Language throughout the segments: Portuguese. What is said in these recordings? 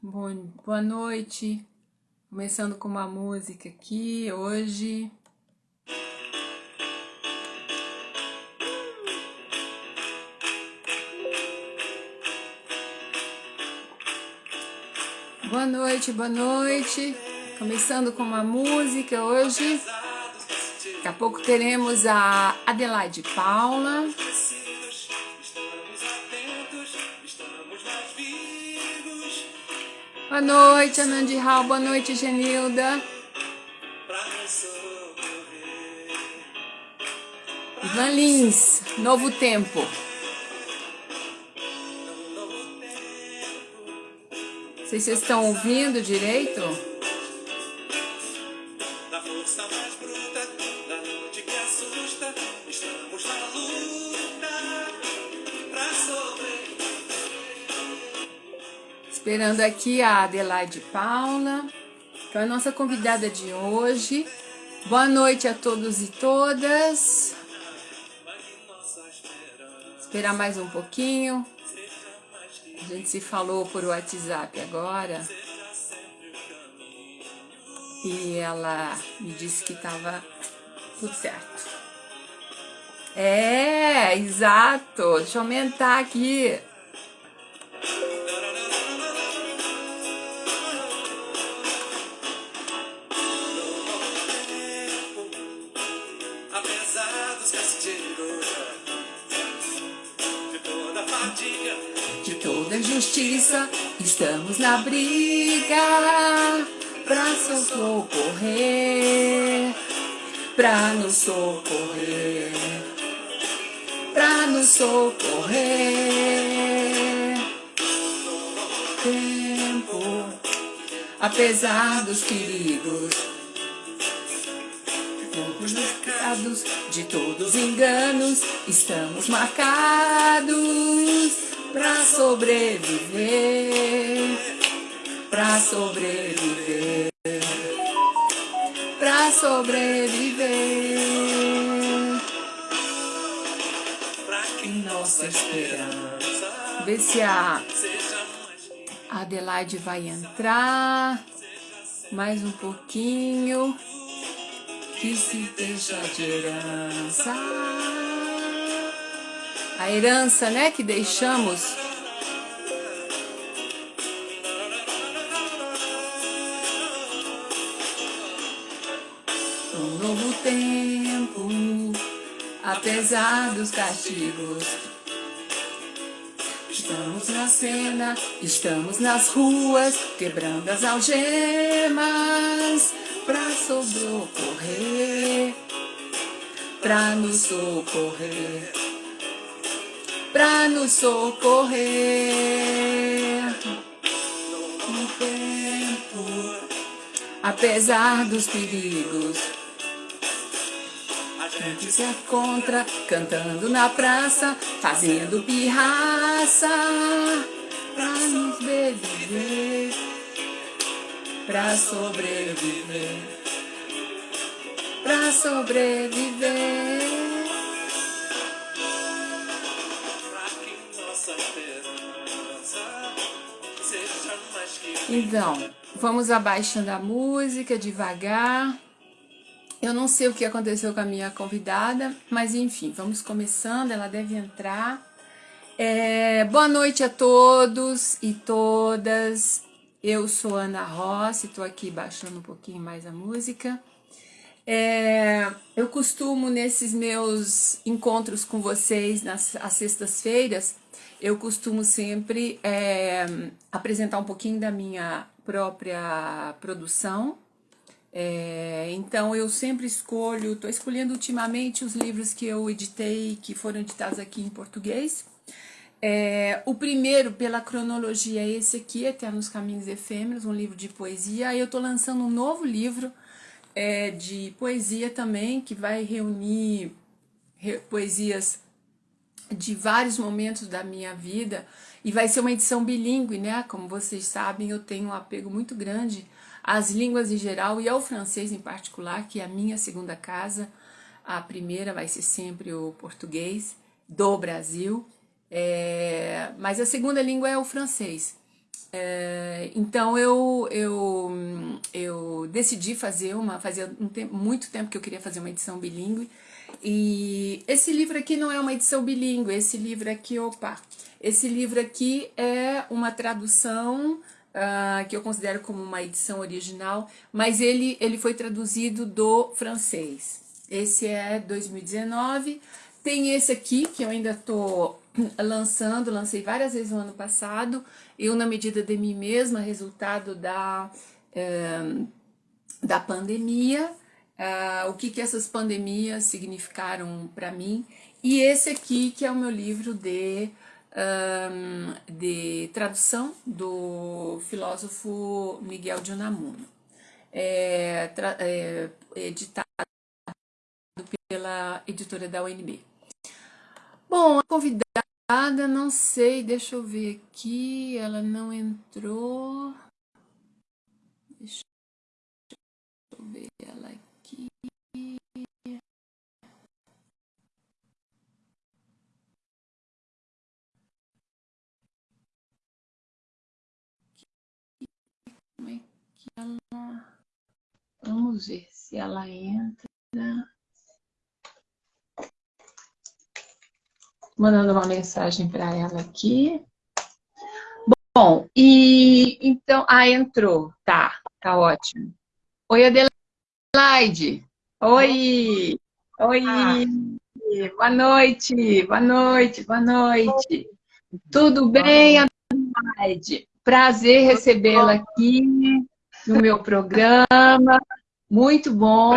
Bom, boa noite. Começando com uma música aqui hoje. Boa noite, boa noite. Começando com uma música hoje. Daqui a pouco teremos a Adelaide Paula. Boa noite, Anandi Hall. Boa noite, Genilda. Ivan Lins, Novo Tempo. Não sei se vocês estão ouvindo direito. Esperando aqui a Adelaide Paula, que é a nossa convidada de hoje. Boa noite a todos e todas. Esperar mais um pouquinho. A gente se falou por WhatsApp agora. E ela me disse que estava tudo certo. É, exato. Deixa eu aumentar aqui. Briga pra socorrer, pra nos socorrer, pra nos socorrer. Tempo, apesar dos perigos, de todos os enganos, estamos marcados pra sobreviver, pra sobreviver, pra sobreviver. Pra que nossa esperança. Ver se a Adelaide vai entrar. Mais um pouquinho. Que se deixa de herança a herança, né, que deixamos. Um novo tempo, apesar dos castigos. Estamos na cena, estamos nas ruas, quebrando as algemas pra socorrer, pra nos socorrer pra nos socorrer. No tempo, apesar dos perigos, a gente se contra, cantando na praça, fazendo pirraça, pra nos viver, pra sobreviver, pra sobreviver. Então, vamos abaixando a música devagar. Eu não sei o que aconteceu com a minha convidada, mas enfim, vamos começando, ela deve entrar. É, boa noite a todos e todas. Eu sou Ana Rossi, estou aqui baixando um pouquinho mais a música. É, eu costumo, nesses meus encontros com vocês, nas sextas-feiras, eu costumo sempre é, apresentar um pouquinho da minha própria produção. É, então eu sempre escolho, estou escolhendo ultimamente os livros que eu editei, que foram editados aqui em português. É, o primeiro, pela cronologia, é esse aqui, Eternos Caminhos Efêmeros, um livro de poesia. Aí eu estou lançando um novo livro é, de poesia também, que vai reunir re, poesias de vários momentos da minha vida e vai ser uma edição bilíngue, né? Como vocês sabem, eu tenho um apego muito grande às línguas em geral e ao francês em particular, que é a minha segunda casa. A primeira vai ser sempre o português do Brasil, é... mas a segunda língua é o francês. É, então eu, eu, eu decidi fazer uma, fazia um muito tempo que eu queria fazer uma edição bilíngue, e esse livro aqui não é uma edição bilíngue, esse livro aqui, opa, esse livro aqui é uma tradução uh, que eu considero como uma edição original, mas ele, ele foi traduzido do francês. Esse é 2019, tem esse aqui que eu ainda estou lançando, lancei várias vezes no ano passado, eu na medida de mim mesma, resultado da, é, da pandemia, é, o que, que essas pandemias significaram para mim, e esse aqui que é o meu livro de, um, de tradução do filósofo Miguel de Unamuno, é, é, editado pela editora da UNB. Bom, a convidada, não sei, deixa eu ver aqui, ela não entrou. Deixa eu ver ela aqui. Vamos ver se ela entra. mandando uma mensagem para ela aqui. Bom, e então, ah, entrou, tá, tá ótimo. Oi, Adelaide. Oi, oi, ah. boa noite, boa noite, boa noite. Tudo bem, Adelaide? Prazer recebê-la aqui no meu programa. Muito bom.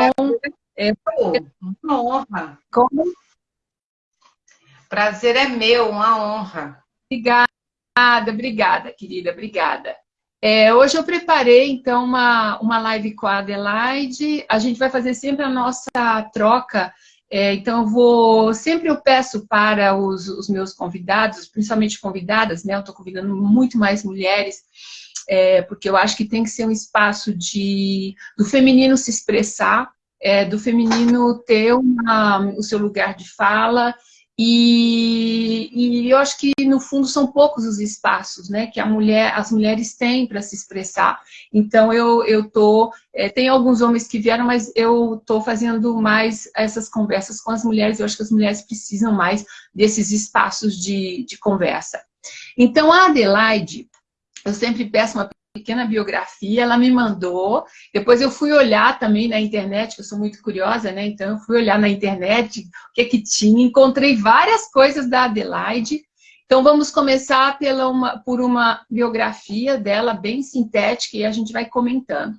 É uma honra. Como Prazer é meu, uma honra. Obrigada, obrigada, querida, obrigada. É, hoje eu preparei, então, uma, uma live com a Adelaide. A gente vai fazer sempre a nossa troca. É, então, eu vou... Sempre eu peço para os, os meus convidados, principalmente convidadas, né? Eu estou convidando muito mais mulheres, é, porque eu acho que tem que ser um espaço de, do feminino se expressar, é, do feminino ter uma, o seu lugar de fala e, e, eu acho que, no fundo, são poucos os espaços né, que mulher, as mulheres têm para se expressar. Então, eu, eu tô... É, tem alguns homens que vieram, mas eu estou fazendo mais essas conversas com as mulheres. Eu acho que as mulheres precisam mais desses espaços de, de conversa. Então, a Adelaide, eu sempre peço uma pequena biografia, ela me mandou, depois eu fui olhar também na internet, eu sou muito curiosa, né, então eu fui olhar na internet o que que tinha, encontrei várias coisas da Adelaide, então vamos começar pela uma, por uma biografia dela, bem sintética, e a gente vai comentando.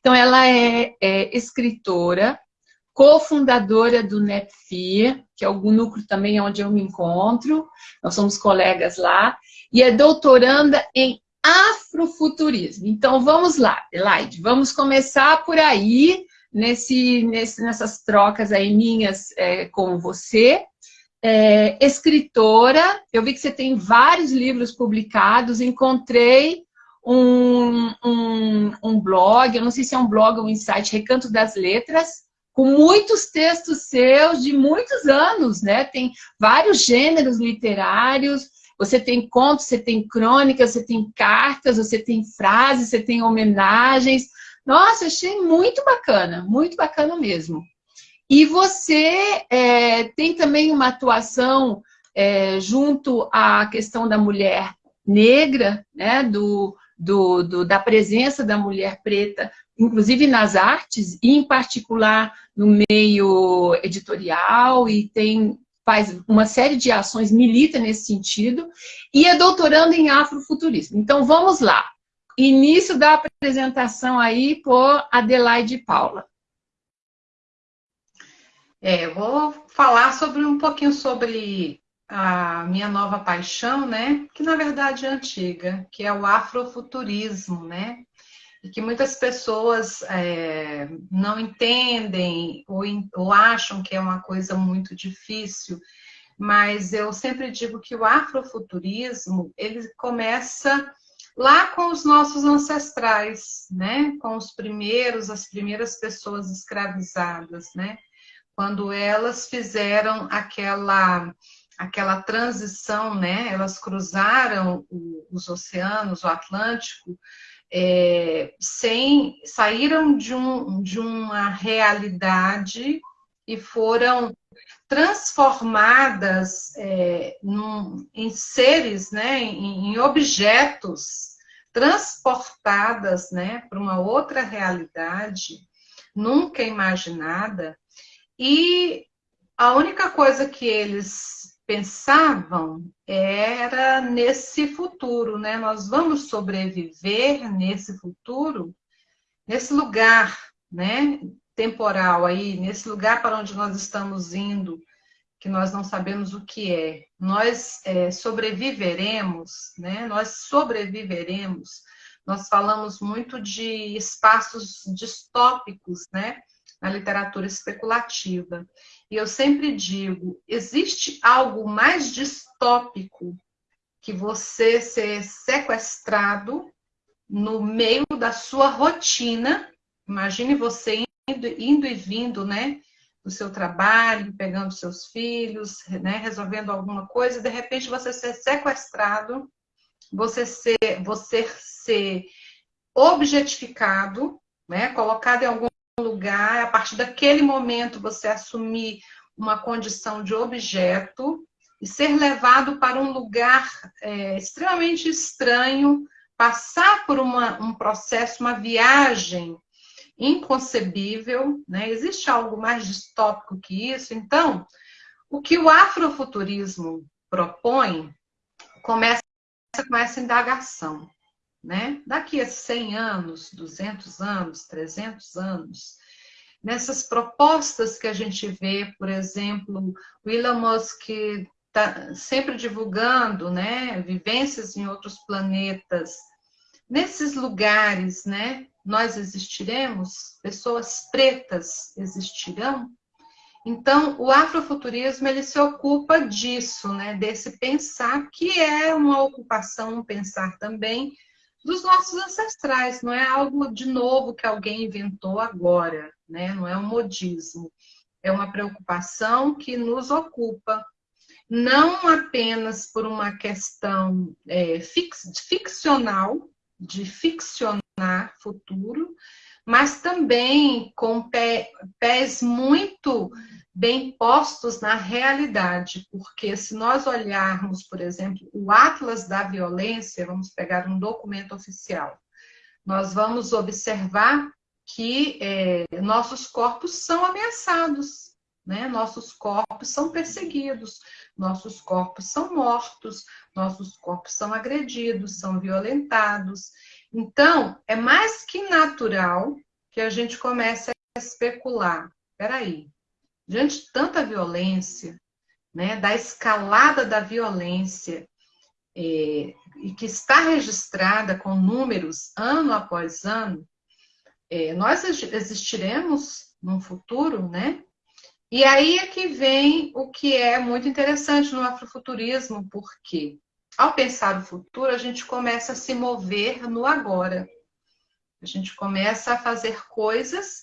Então ela é, é escritora, cofundadora do NEPFIR, que é o núcleo também onde eu me encontro, nós somos colegas lá, e é doutoranda em afrofuturismo. Então, vamos lá, Elaide, vamos começar por aí, nesse, nesse, nessas trocas aí minhas é, com você. É, escritora, eu vi que você tem vários livros publicados, encontrei um, um, um blog, eu não sei se é um blog ou um site, Recanto das Letras, com muitos textos seus de muitos anos, né? Tem vários gêneros literários, você tem contos, você tem crônicas, você tem cartas, você tem frases, você tem homenagens. Nossa, achei muito bacana, muito bacana mesmo. E você é, tem também uma atuação é, junto à questão da mulher negra, né, do, do, do, da presença da mulher preta, inclusive nas artes, e em particular no meio editorial, e tem faz uma série de ações, milita nesse sentido, e é doutorando em afrofuturismo. Então, vamos lá. Início da apresentação aí por Adelaide Paula. É, eu vou falar sobre um pouquinho sobre a minha nova paixão, né? Que na verdade é antiga, que é o afrofuturismo, né? E que muitas pessoas é, não entendem ou, ou acham que é uma coisa muito difícil, mas eu sempre digo que o afrofuturismo ele começa lá com os nossos ancestrais, né? Com os primeiros, as primeiras pessoas escravizadas, né? Quando elas fizeram aquela aquela transição, né? Elas cruzaram os oceanos, o Atlântico, é, sem saíram de, um, de uma realidade e foram transformadas é, num, em seres, né, em, em objetos, transportadas né, para uma outra realidade nunca imaginada, e a única coisa que eles pensavam era nesse futuro, né? Nós vamos sobreviver nesse futuro, nesse lugar, né? Temporal aí, nesse lugar para onde nós estamos indo, que nós não sabemos o que é. Nós é, sobreviveremos, né? Nós sobreviveremos. Nós falamos muito de espaços distópicos, né? Na literatura especulativa. E eu sempre digo: existe algo mais distópico que você ser sequestrado no meio da sua rotina. Imagine você indo, indo e vindo, né? Do seu trabalho, pegando seus filhos, né? resolvendo alguma coisa, e de repente você ser sequestrado, você ser, você ser objetificado, né? colocado em algum lugar, a partir daquele momento você assumir uma condição de objeto e ser levado para um lugar é, extremamente estranho, passar por uma, um processo, uma viagem inconcebível, né? Existe algo mais distópico que isso? Então, o que o afrofuturismo propõe começa com essa indagação né? Daqui a 100 anos, 200 anos, 300 anos, nessas propostas que a gente vê, por exemplo, o Elon Musk está sempre divulgando, né, vivências em outros planetas. Nesses lugares, né, nós existiremos, pessoas pretas existirão. Então, o afrofuturismo ele se ocupa disso, né, desse pensar que é uma ocupação, um pensar também dos nossos ancestrais, não é algo de novo que alguém inventou agora, né? não é um modismo. É uma preocupação que nos ocupa, não apenas por uma questão é, fix, ficcional, de ficcionar futuro, mas também com pé, pés muito bem postos na realidade, porque se nós olharmos, por exemplo, o Atlas da Violência, vamos pegar um documento oficial, nós vamos observar que é, nossos corpos são ameaçados, né? nossos corpos são perseguidos, nossos corpos são mortos, nossos corpos são agredidos, são violentados. Então, é mais que natural que a gente comece a especular. Peraí, diante de tanta violência, né, da escalada da violência, é, e que está registrada com números ano após ano, é, nós existiremos num futuro, né? E aí é que vem o que é muito interessante no afrofuturismo, porque ao pensar o futuro, a gente começa a se mover no agora. A gente começa a fazer coisas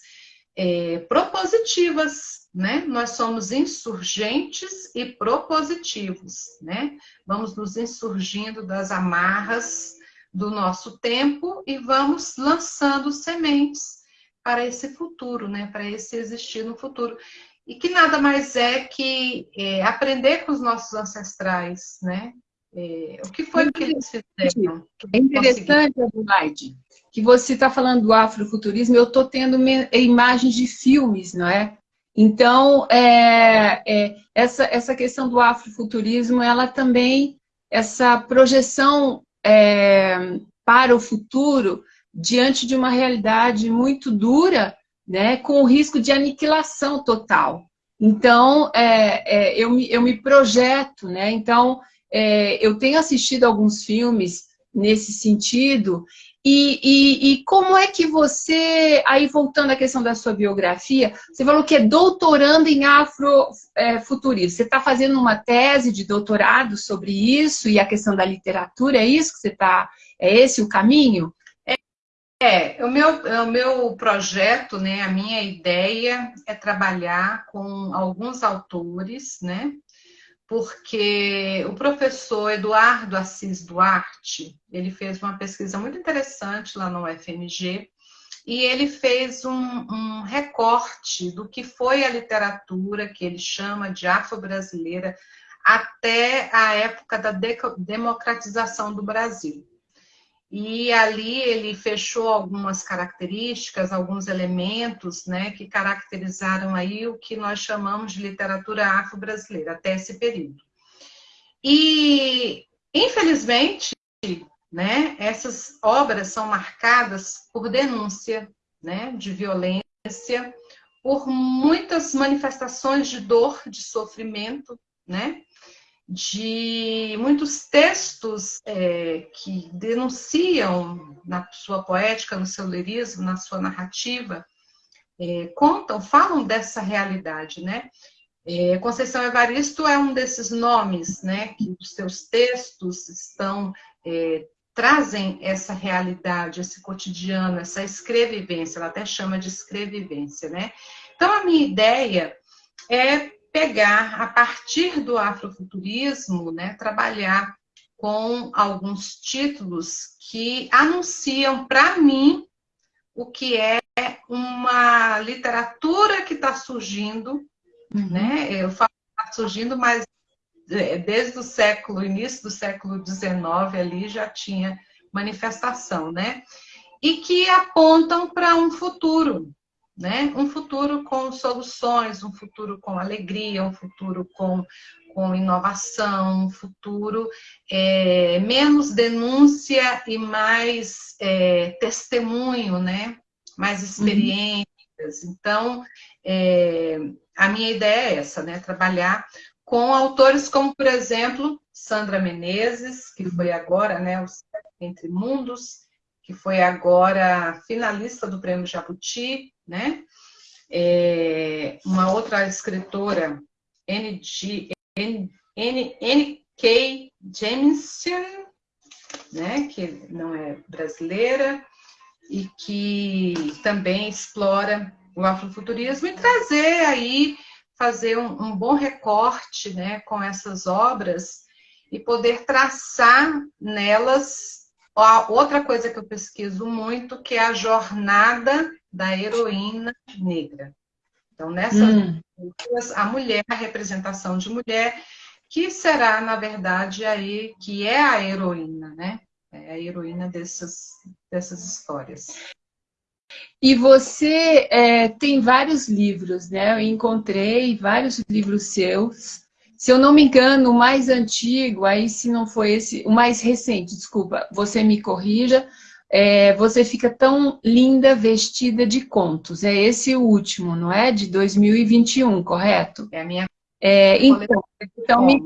é, propositivas, né? Nós somos insurgentes e propositivos, né? Vamos nos insurgindo das amarras do nosso tempo e vamos lançando sementes para esse futuro, né? Para esse existir no futuro. E que nada mais é que é, aprender com os nossos ancestrais, né? É, o que foi que eles fizeram? É interessante, Adelaide, que você está falando do afrofuturismo, eu estou tendo imagens de filmes, não é? Então, é, é, essa, essa questão do afrofuturismo, ela também, essa projeção é, para o futuro, diante de uma realidade muito dura, né, com o risco de aniquilação total. Então, é, é, eu, me, eu me projeto, né? Então, é, eu tenho assistido alguns filmes nesse sentido, e, e, e, como é que você, aí voltando à questão da sua biografia, você falou que é doutorando em afrofuturismo. É, você está fazendo uma tese de doutorado sobre isso e a questão da literatura, é isso que você está, é esse o caminho? É, é o meu, o meu projeto, né, a minha ideia é trabalhar com alguns autores, né, porque o professor Eduardo Assis Duarte, ele fez uma pesquisa muito interessante lá no UFMG, e ele fez um, um recorte do que foi a literatura que ele chama de afro-brasileira até a época da democratização do Brasil. E ali ele fechou algumas características, alguns elementos, né, que caracterizaram aí o que nós chamamos de literatura afro-brasileira até esse período. E, infelizmente, né, essas obras são marcadas por denúncia, né, de violência, por muitas manifestações de dor, de sofrimento, né, de muitos textos é, que denunciam na sua poética, no seu lirismo, na sua narrativa, é, contam, falam dessa realidade, né? É, Conceição Evaristo é um desses nomes, né, que os seus textos estão é, trazem essa realidade, esse cotidiano, essa escrevivência, ela até chama de escrevivência, né? Então a minha ideia é pegar, a partir do afrofuturismo, né, trabalhar com alguns títulos que anunciam para mim o que é uma literatura que está surgindo, uhum. né? Eu falo tá surgindo, mas é, desde o século, início do século XIX ali já tinha manifestação, né? E que apontam para um futuro, né? Um futuro com soluções, um futuro com alegria, um futuro com, com inovação, um futuro é, menos denúncia e mais é, testemunho, né? Mais experiências. Uhum. Então, é, a minha ideia é essa, né? Trabalhar com autores como, por exemplo, Sandra Menezes, que foi agora, né? O Entre Mundos, que foi agora finalista do Prêmio Jabuti, né? É, uma outra escritora, N.G. N.K. Jameson, né? Que não é brasileira e que também explora o afrofuturismo e trazer aí, fazer um, um bom recorte, né? Com essas obras e poder traçar nelas Outra coisa que eu pesquiso muito, que é a jornada da heroína negra. Então, nessas hum. a mulher, a representação de mulher, que será, na verdade, aí, que é a heroína, né? É a heroína dessas, dessas histórias. E você é, tem vários livros, né? Eu encontrei vários livros seus se eu não me engano, o mais antigo, aí se não foi esse, o mais recente, desculpa, você me corrija, é, você fica tão linda vestida de contos. É esse o último, não é? De 2021, correto? É a minha. É, então, então me,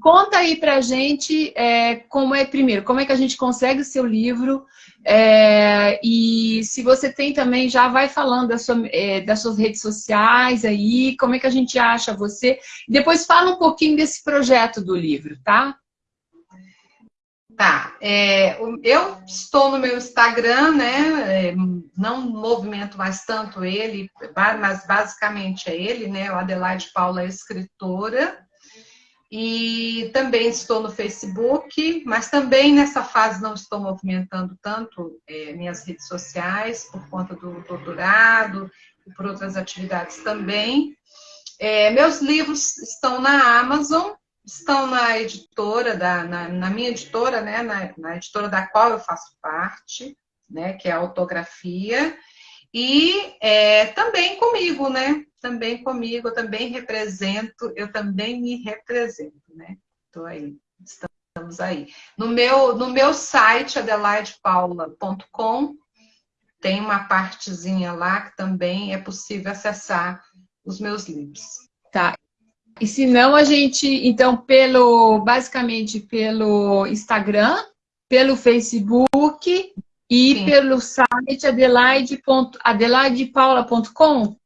conta aí pra gente é, como é, primeiro, como é que a gente consegue o seu livro é, e se você tem também, já vai falando da sua, é, das suas redes sociais aí, como é que a gente acha você. Depois fala um pouquinho desse projeto do livro, tá? Tá, é, eu estou no meu Instagram, né? É, não movimento mais tanto ele, mas basicamente é ele, né? O Adelaide Paula é escritora. E também estou no Facebook, mas também nessa fase não estou movimentando tanto é, minhas redes sociais, por conta do doutorado e por outras atividades também. É, meus livros estão na Amazon, estão na editora, da, na, na minha editora, né, na, na, editora da qual eu faço parte, né, que é a Autografia, e é, também comigo, né? Também comigo, eu também represento, eu também me represento, né? Estou aí, estamos aí. No meu, no meu site, adelaidepaula.com, tem uma partezinha lá que também é possível acessar os meus livros. E se não, a gente, então, pelo, basicamente pelo Instagram, pelo Facebook e Sim. pelo site adelaide.adelaide.paula.com?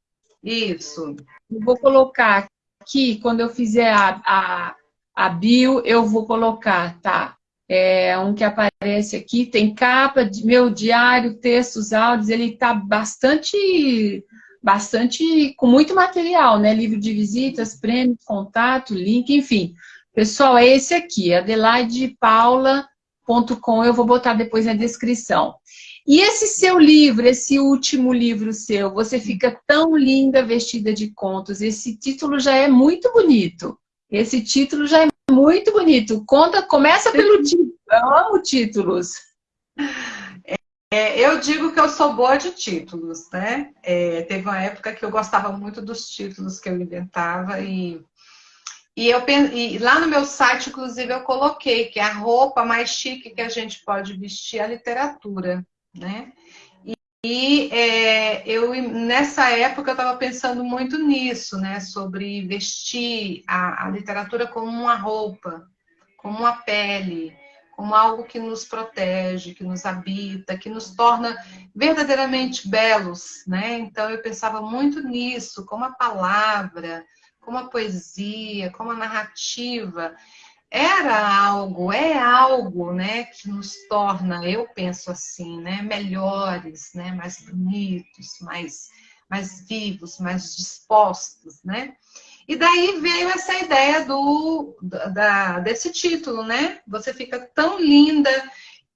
Isso. Eu vou colocar aqui, quando eu fizer a, a, a bio, eu vou colocar, tá? É um que aparece aqui, tem capa de meu diário, textos, áudios, ele tá bastante bastante, com muito material, né? Livro de visitas, prêmios, contato, link, enfim. Pessoal, é esse aqui, adelaidepaula.com, eu vou botar depois na descrição. E esse seu livro, esse último livro seu, Você Fica Tão Linda Vestida de Contos, esse título já é muito bonito. Esse título já é muito bonito. Conta, começa pelo título. Eu amo títulos. É, eu digo que eu sou boa de títulos, né? É, teve uma época que eu gostava muito dos títulos que eu inventava e, e, eu, e lá no meu site, inclusive, eu coloquei que a roupa mais chique que a gente pode vestir é a literatura, né? E, e é, eu, nessa época, eu estava pensando muito nisso, né? Sobre vestir a, a literatura como uma roupa, como uma pele, como algo que nos protege, que nos habita, que nos torna verdadeiramente belos, né? Então eu pensava muito nisso, como a palavra, como a poesia, como a narrativa era algo, é algo, né, que nos torna, eu penso assim, né, melhores, né, mais bonitos, mais mais vivos, mais dispostos, né? E daí veio essa ideia do, da, desse título, né? Você fica tão linda.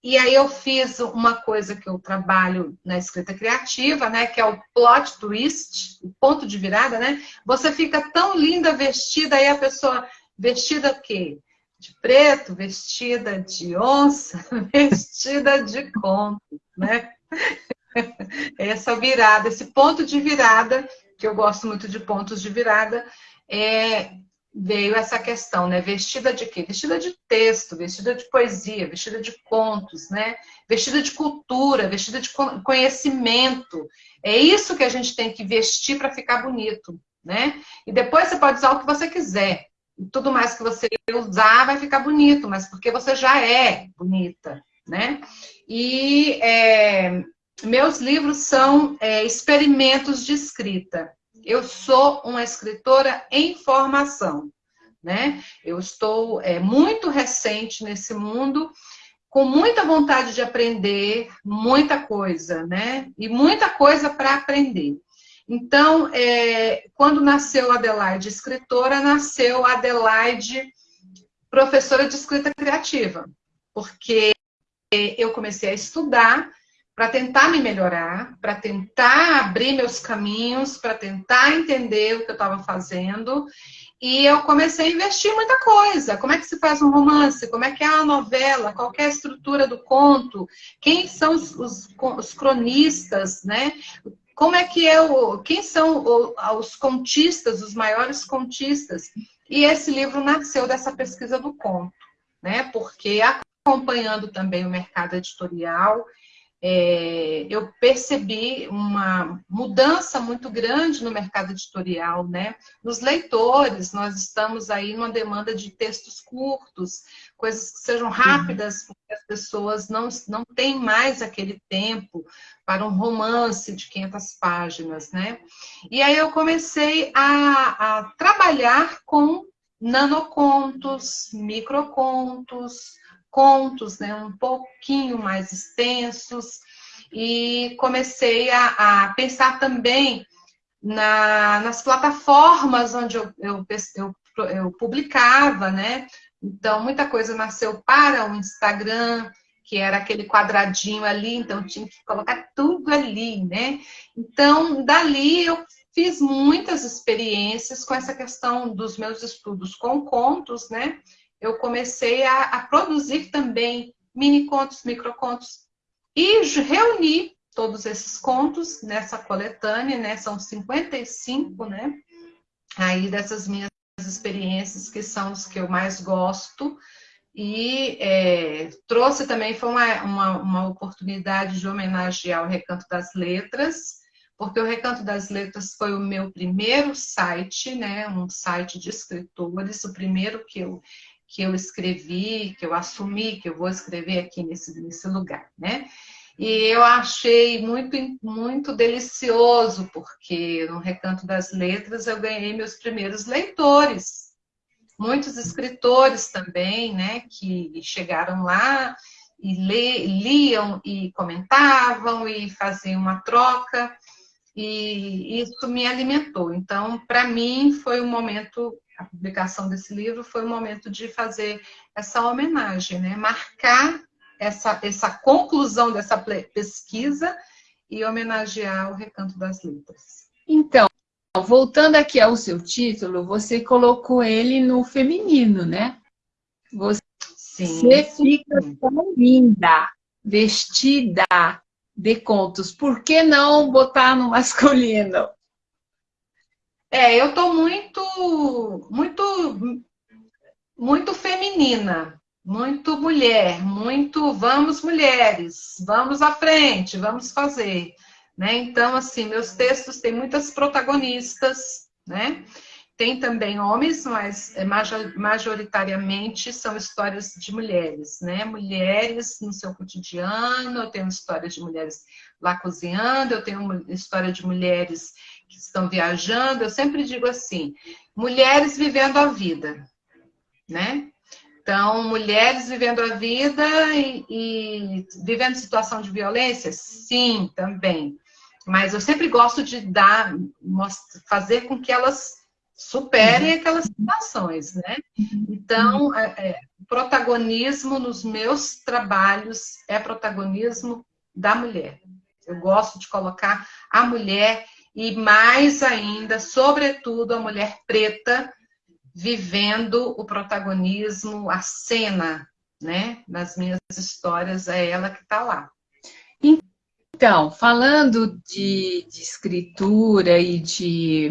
E aí eu fiz uma coisa que eu trabalho na escrita criativa, né? Que é o plot twist, o ponto de virada, né? Você fica tão linda vestida, aí a pessoa vestida o quê? De preto, vestida de onça, vestida de conto, né? Essa virada, esse ponto de virada, que eu gosto muito de pontos de virada, é, veio essa questão, né? Vestida de quê? Vestida de texto, vestida de poesia, vestida de contos, né? Vestida de cultura, vestida de conhecimento. É isso que a gente tem que vestir para ficar bonito, né? E depois você pode usar o que você quiser. E tudo mais que você usar vai ficar bonito, mas porque você já é bonita, né? E é, meus livros são é, experimentos de escrita eu sou uma escritora em formação, né? Eu estou é, muito recente nesse mundo, com muita vontade de aprender muita coisa, né? E muita coisa para aprender. Então, é, quando nasceu Adelaide escritora, nasceu Adelaide professora de escrita criativa, porque eu comecei a estudar para tentar me melhorar, para tentar abrir meus caminhos, para tentar entender o que eu estava fazendo. E eu comecei a investir muita coisa. Como é que se faz um romance? Como é que é a novela? Qual é a estrutura do conto? Quem são os, os, os cronistas, né? Como é que é o... Quem são os contistas, os maiores contistas? E esse livro nasceu dessa pesquisa do conto, né? Porque acompanhando também o mercado editorial, é, eu percebi uma mudança muito grande no mercado editorial, né? Nos leitores, nós estamos aí numa demanda de textos curtos, coisas que sejam rápidas, porque as pessoas não, não têm mais aquele tempo para um romance de 500 páginas, né? E aí eu comecei a, a trabalhar com nanocontos, microcontos, contos, né, um pouquinho mais extensos, e comecei a, a pensar também na, nas plataformas onde eu, eu, eu, eu publicava, né? Então, muita coisa nasceu para o Instagram, que era aquele quadradinho ali, então tinha que colocar tudo ali, né? Então, dali eu fiz muitas experiências com essa questão dos meus estudos com contos, né? Eu comecei a, a produzir também mini contos, microcontos e reuni todos esses contos nessa coletânea, né? São 55, né? Aí dessas minhas experiências que são os que eu mais gosto e é, trouxe também foi uma, uma, uma, oportunidade de homenagear o Recanto das Letras, porque o Recanto das Letras foi o meu primeiro site, né, um site de escritores, o primeiro que eu que eu escrevi, que eu assumi, que eu vou escrever aqui nesse, nesse lugar, né? E eu achei muito, muito delicioso, porque no Recanto das Letras eu ganhei meus primeiros leitores. Muitos escritores também, né, que chegaram lá e liam e comentavam e faziam uma troca. e isso me alimentou. Então, para mim, foi um momento, a publicação desse livro foi um momento de fazer essa homenagem, né? marcar essa, essa conclusão dessa pesquisa e homenagear o Recanto das Letras. Então, voltando aqui ao seu título, você colocou ele no feminino, né? Você sim, fica tão linda, vestida de contos. Por que não botar no masculino? É, eu tô muito, muito, muito feminina, muito mulher, muito vamos mulheres, vamos à frente, vamos fazer, né? Então, assim, meus textos têm muitas protagonistas, né? Tem também homens, mas é, majoritariamente são histórias de mulheres, né? Mulheres no seu cotidiano, eu tenho histórias de mulheres lá cozinhando, eu tenho história de mulheres que estão viajando, eu sempre digo assim, mulheres vivendo a vida, né? Então, mulheres vivendo a vida e, e, vivendo situação de violência? Sim, também. Mas eu sempre gosto de dar, fazer com que elas superem uhum. aquelas situações, né? Então, é, é, protagonismo nos meus trabalhos é protagonismo da mulher. Eu gosto de colocar a mulher e mais ainda, sobretudo, a mulher preta vivendo o protagonismo, a cena, né? Nas minhas histórias, é ela que está lá. Então, falando de, de escritura e de,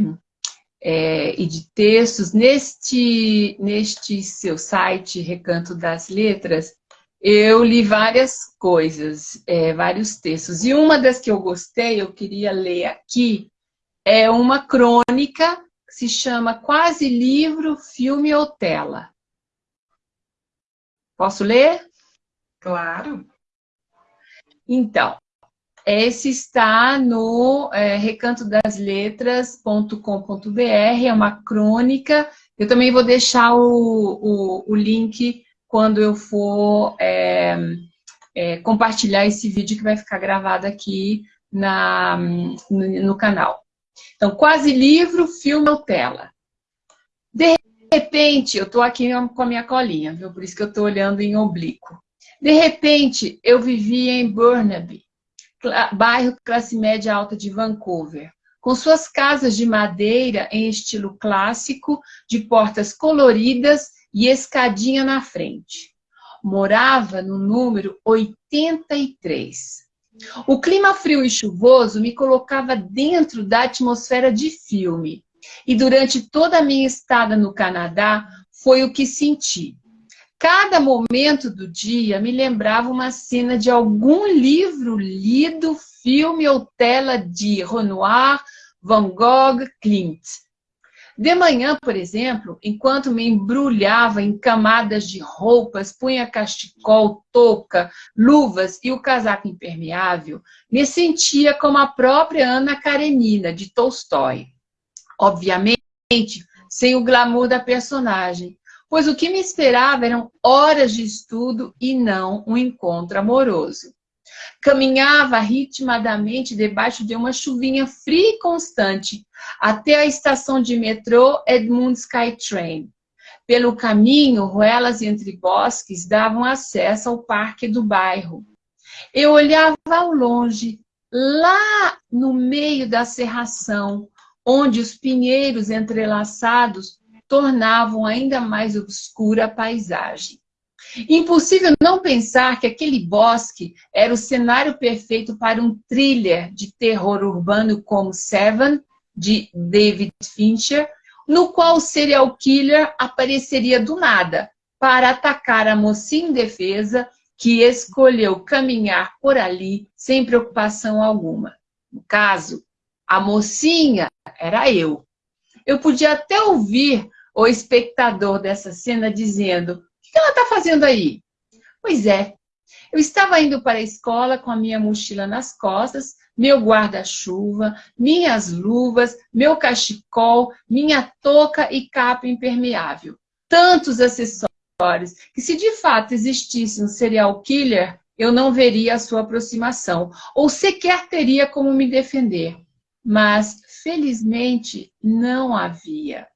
é, e de textos, neste, neste seu site, Recanto das Letras, eu li várias coisas, é, vários textos. E uma das que eu gostei, eu queria ler aqui, é uma crônica se chama Quase Livro, Filme ou Tela. Posso ler? Claro. Então, esse está no é, recantodasletras.com.br, é uma crônica. Eu também vou deixar o, o, o link quando eu for é, é, compartilhar esse vídeo que vai ficar gravado aqui na, no, no canal. Então, quase livro, filme ou tela. De repente, eu estou aqui com a minha colinha, viu? Por isso que eu estou olhando em oblíquo. De repente, eu vivia em Burnaby, bairro classe média alta de Vancouver, com suas casas de madeira em estilo clássico, de portas coloridas e escadinha na frente. Morava no número 83. O clima frio e chuvoso me colocava dentro da atmosfera de filme. E durante toda a minha estada no Canadá, foi o que senti. Cada momento do dia me lembrava uma cena de algum livro lido, filme ou tela de Renoir, Van Gogh, Klimt. De manhã, por exemplo, enquanto me embrulhava em camadas de roupas, punha cachecol, touca, luvas e o casaco impermeável, me sentia como a própria Ana Karenina, de Tolstói. Obviamente, sem o glamour da personagem, pois o que me esperava eram horas de estudo e não um encontro amoroso. Caminhava ritmadamente debaixo de uma chuvinha fria e constante até a estação de metrô Edmund Skytrain. Pelo caminho, ruelas entre bosques davam acesso ao parque do bairro. Eu olhava ao longe, lá no meio da serração, onde os pinheiros entrelaçados tornavam ainda mais obscura a paisagem. Impossível não pensar que aquele bosque era o cenário perfeito para um thriller de terror urbano como Seven, de David Fincher, no qual o serial killer apareceria do nada para atacar a mocinha indefesa que escolheu caminhar por ali sem preocupação alguma. No caso, a mocinha era eu. Eu podia até ouvir o espectador dessa cena dizendo que ela está fazendo aí? Pois é, eu estava indo para a escola com a minha mochila nas costas, meu guarda-chuva, minhas luvas, meu cachecol, minha touca e capa impermeável. Tantos acessórios que se de fato existisse um serial killer, eu não veria a sua aproximação, ou sequer teria como me defender. mas felizmente não havia.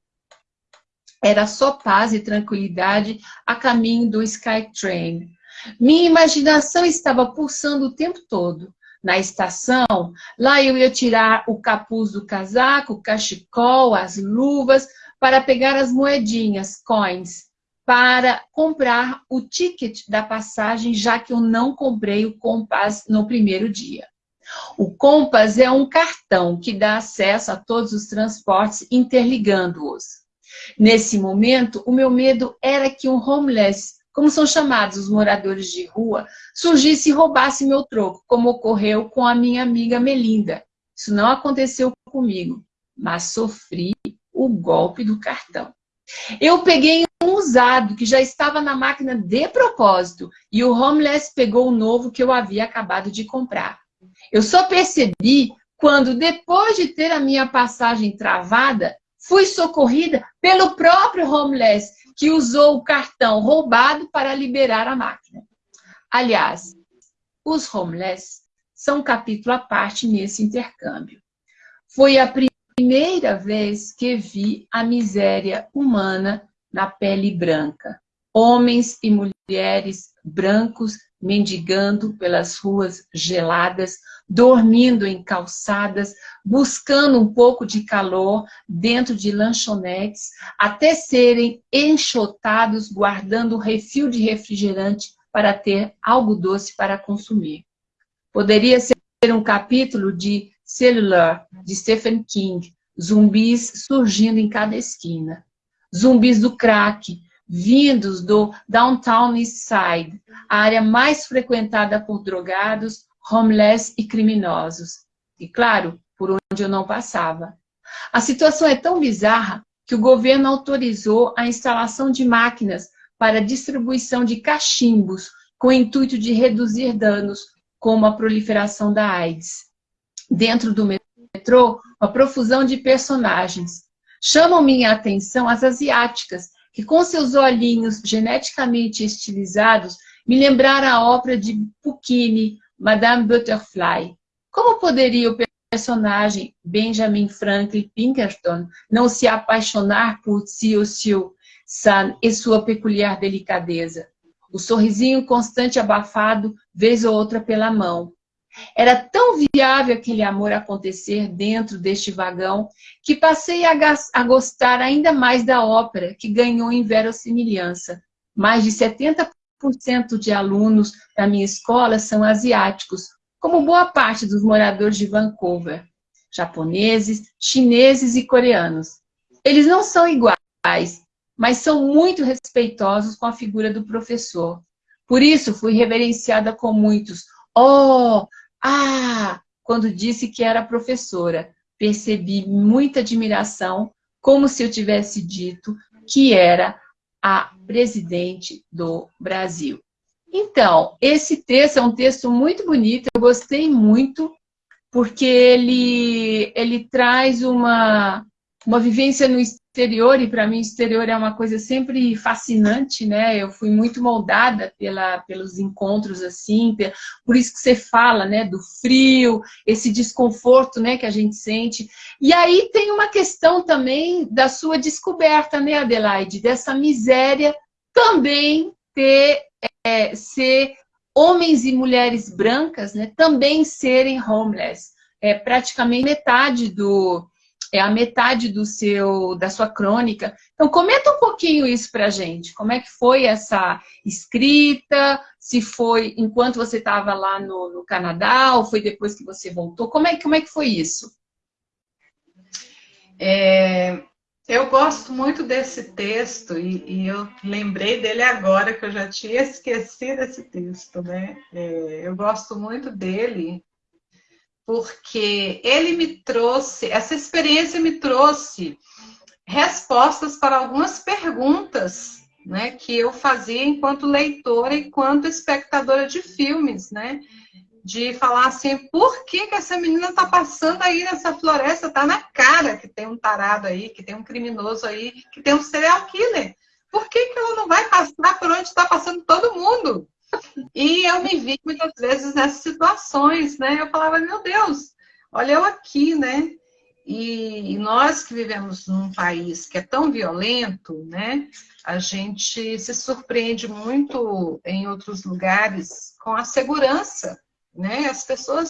Era só paz e tranquilidade a caminho do Skytrain. Minha imaginação estava pulsando o tempo todo. Na estação, lá eu ia tirar o capuz do casaco, o cachecol, as luvas, para pegar as moedinhas, coins, para comprar o ticket da passagem, já que eu não comprei o Compass no primeiro dia. O Compass é um cartão que dá acesso a todos os transportes, interligando-os. Nesse momento, o meu medo era que um homeless, como são chamados os moradores de rua, surgisse e roubasse meu troco, como ocorreu com a minha amiga Melinda. Isso não aconteceu comigo, mas sofri o golpe do cartão. Eu peguei um usado que já estava na máquina de propósito e o homeless pegou o novo que eu havia acabado de comprar. Eu só percebi quando, depois de ter a minha passagem travada, fui socorrida pelo próprio homeless que usou o cartão roubado para liberar a máquina. Aliás, os homeless são um capítulo à parte nesse intercâmbio. Foi a primeira vez que vi a miséria humana na pele branca. Homens e mulheres brancos mendigando pelas ruas geladas, dormindo em calçadas, buscando um pouco de calor dentro de lanchonetes, até serem enxotados guardando refil de refrigerante para ter algo doce para consumir. Poderia ser um capítulo de Cellular, de Stephen King, zumbis surgindo em cada esquina. Zumbis do crack, vindos do Downtown East Side, a área mais frequentada por drogados, homeless e criminosos. E, claro, por onde eu não passava. A situação é tão bizarra que o governo autorizou a instalação de máquinas para distribuição de cachimbos com o intuito de reduzir danos, como a proliferação da AIDS dentro do metrô uma profusão de personagens. Chamam minha atenção as asiáticas, que com seus olhinhos geneticamente estilizados me lembraram a ópera de Puccini, Madame Butterfly. Como poderia o personagem Benjamin Franklin Pinkerton não se apaixonar por Xiu Xiu San e sua peculiar delicadeza? O sorrisinho constante abafado, vez ou outra pela mão, era tão viável aquele amor acontecer dentro deste vagão que passei a, gostar ainda mais da ópera, que ganhou em verossimilhança. Mais de 70% de alunos da minha escola são asiáticos, como boa parte dos moradores de Vancouver, japoneses, chineses e coreanos. Eles não são iguais, mas são muito respeitosos com a figura do professor. Por isso, fui reverenciada com muitos. Oh, ah, quando disse que era professora, percebi muita admiração, como se eu tivesse dito que era a presidente do Brasil. Então, esse texto é um texto muito bonito, eu gostei muito, porque ele, ele traz uma, uma vivência no exterior, e para mim o exterior é uma coisa sempre fascinante, né? Eu fui muito moldada pela, pelos encontros assim, por isso que você fala, né, do frio, esse desconforto, né, que a gente sente. E aí tem uma questão também da sua descoberta, né, Adelaide, dessa miséria também ter, é, ser homens e mulheres brancas, né, também serem homeless. É praticamente metade do, é a metade do seu, da sua crônica. Então, comenta um pouquinho isso para gente. Como é que foi essa escrita? Se foi enquanto você estava lá no, no, Canadá ou foi depois que você voltou? Como é, como é que foi isso? É, eu gosto muito desse texto e, e, eu lembrei dele agora, que eu já tinha esquecido esse texto, né? É, eu gosto muito dele porque ele me trouxe, essa experiência me trouxe respostas para algumas perguntas né, que eu fazia enquanto leitora, enquanto espectadora de filmes, né? De falar assim, por que, que essa menina está passando aí nessa floresta? Tá na cara que tem um tarado aí, que tem um criminoso aí, que tem um serial killer. Por que, que ela não vai passar por onde está passando todo mundo? E eu me vi muitas vezes nessas situações, né? Eu falava, meu Deus, Olha eu aqui, né? E nós que vivemos num país que é tão violento, né? A gente se surpreende muito em outros lugares com a segurança, né? As pessoas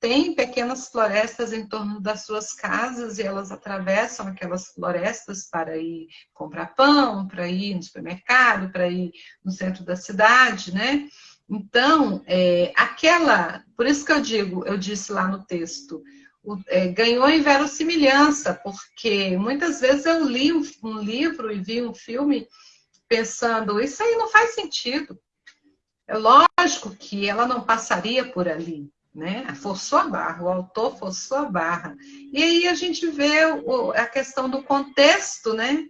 têm pequenas florestas em torno das suas casas e elas atravessam aquelas florestas para ir comprar pão, para ir no supermercado, para ir no centro da cidade, né? Então, é, aquela, por isso que eu digo, eu disse lá no texto, é, ganhou em verossimilhança, porque muitas vezes eu li um, um, livro e vi um filme pensando, isso aí não faz sentido. É lógico que ela não passaria por ali, né? Forçou a barra, o autor forçou a barra. E aí a gente vê o, a questão do contexto, né?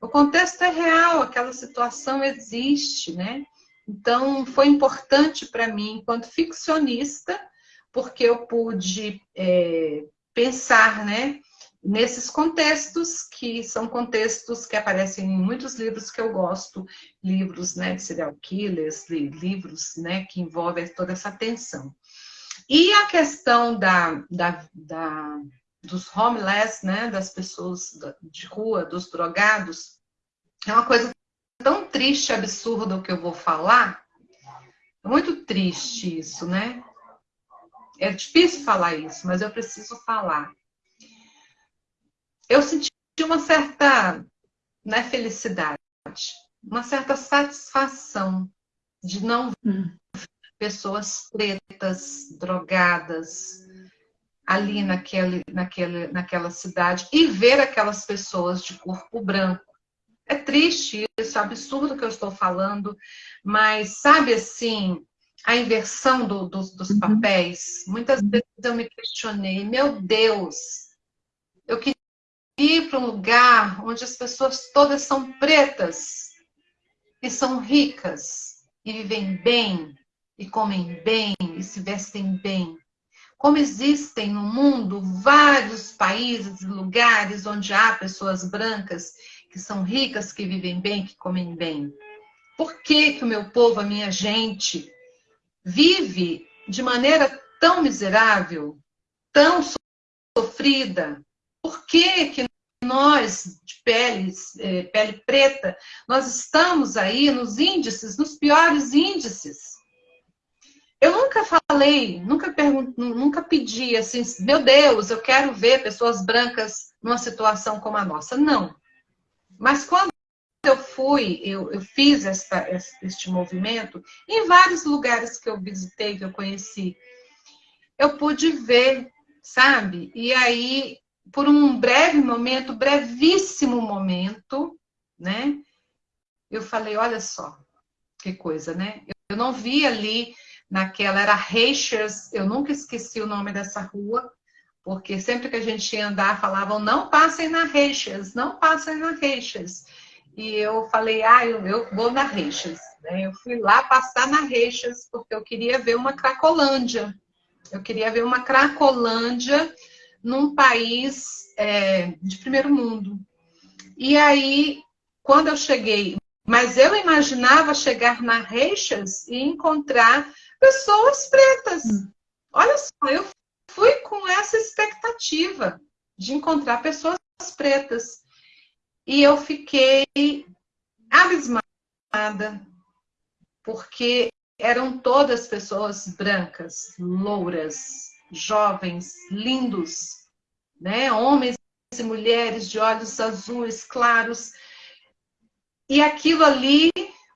O contexto é real, aquela situação existe, né? Então, foi importante para mim, enquanto ficcionista, porque eu pude é, pensar né, nesses contextos, que são contextos que aparecem em muitos livros que eu gosto, livros né, de serial killers, livros né, que envolvem toda essa tensão. E a questão da, da, da dos homeless, né, das pessoas de rua, dos drogados, é uma coisa tão triste, absurda o que eu vou falar. É muito triste isso, né? É difícil falar isso, mas eu preciso falar. Eu senti uma certa né, felicidade, uma certa satisfação de não ver pessoas pretas, drogadas, ali naquele, naquele, naquela cidade e ver aquelas pessoas de corpo branco. É triste isso, é absurdo que eu estou falando, mas sabe assim, a inversão do, do, dos uhum. papéis. Muitas vezes eu me questionei, meu Deus, eu queria ir para um lugar onde as pessoas todas são pretas e são ricas e vivem bem e comem bem e se vestem bem. Como existem no mundo vários países e lugares onde há pessoas brancas que são ricas, que vivem bem, que comem bem. Por que, que o meu povo, a minha gente, vive de maneira tão miserável, tão sofrida? Por que, que nós, de pele, é, pele preta, nós estamos aí nos índices, nos piores índices? Eu nunca falei, nunca nunca pedi assim, meu Deus, eu quero ver pessoas brancas numa situação como a nossa. Não. Mas quando eu fui, eu, eu fiz esta, este movimento, em vários lugares que eu visitei, que eu conheci, eu pude ver, sabe? E aí, por um breve momento, brevíssimo momento, né? Eu falei, olha só, que coisa, né? Eu não vi ali naquela, era Reichers, eu nunca esqueci o nome dessa rua, porque sempre que a gente ia andar, falavam, não passem na Reichers, não passem na Reichers e eu falei, ah, eu, vou na Reixas. Né? Eu fui lá passar na Reixas porque eu queria ver uma Cracolândia. Eu queria ver uma Cracolândia num país é, de primeiro mundo. E aí, quando eu cheguei, mas eu imaginava chegar na Reixas e encontrar pessoas pretas. Olha só, eu fui com essa expectativa de encontrar pessoas pretas. E eu fiquei abismada, porque eram todas pessoas brancas, louras, jovens, lindos, né? Homens e mulheres de olhos azuis claros. E aquilo ali,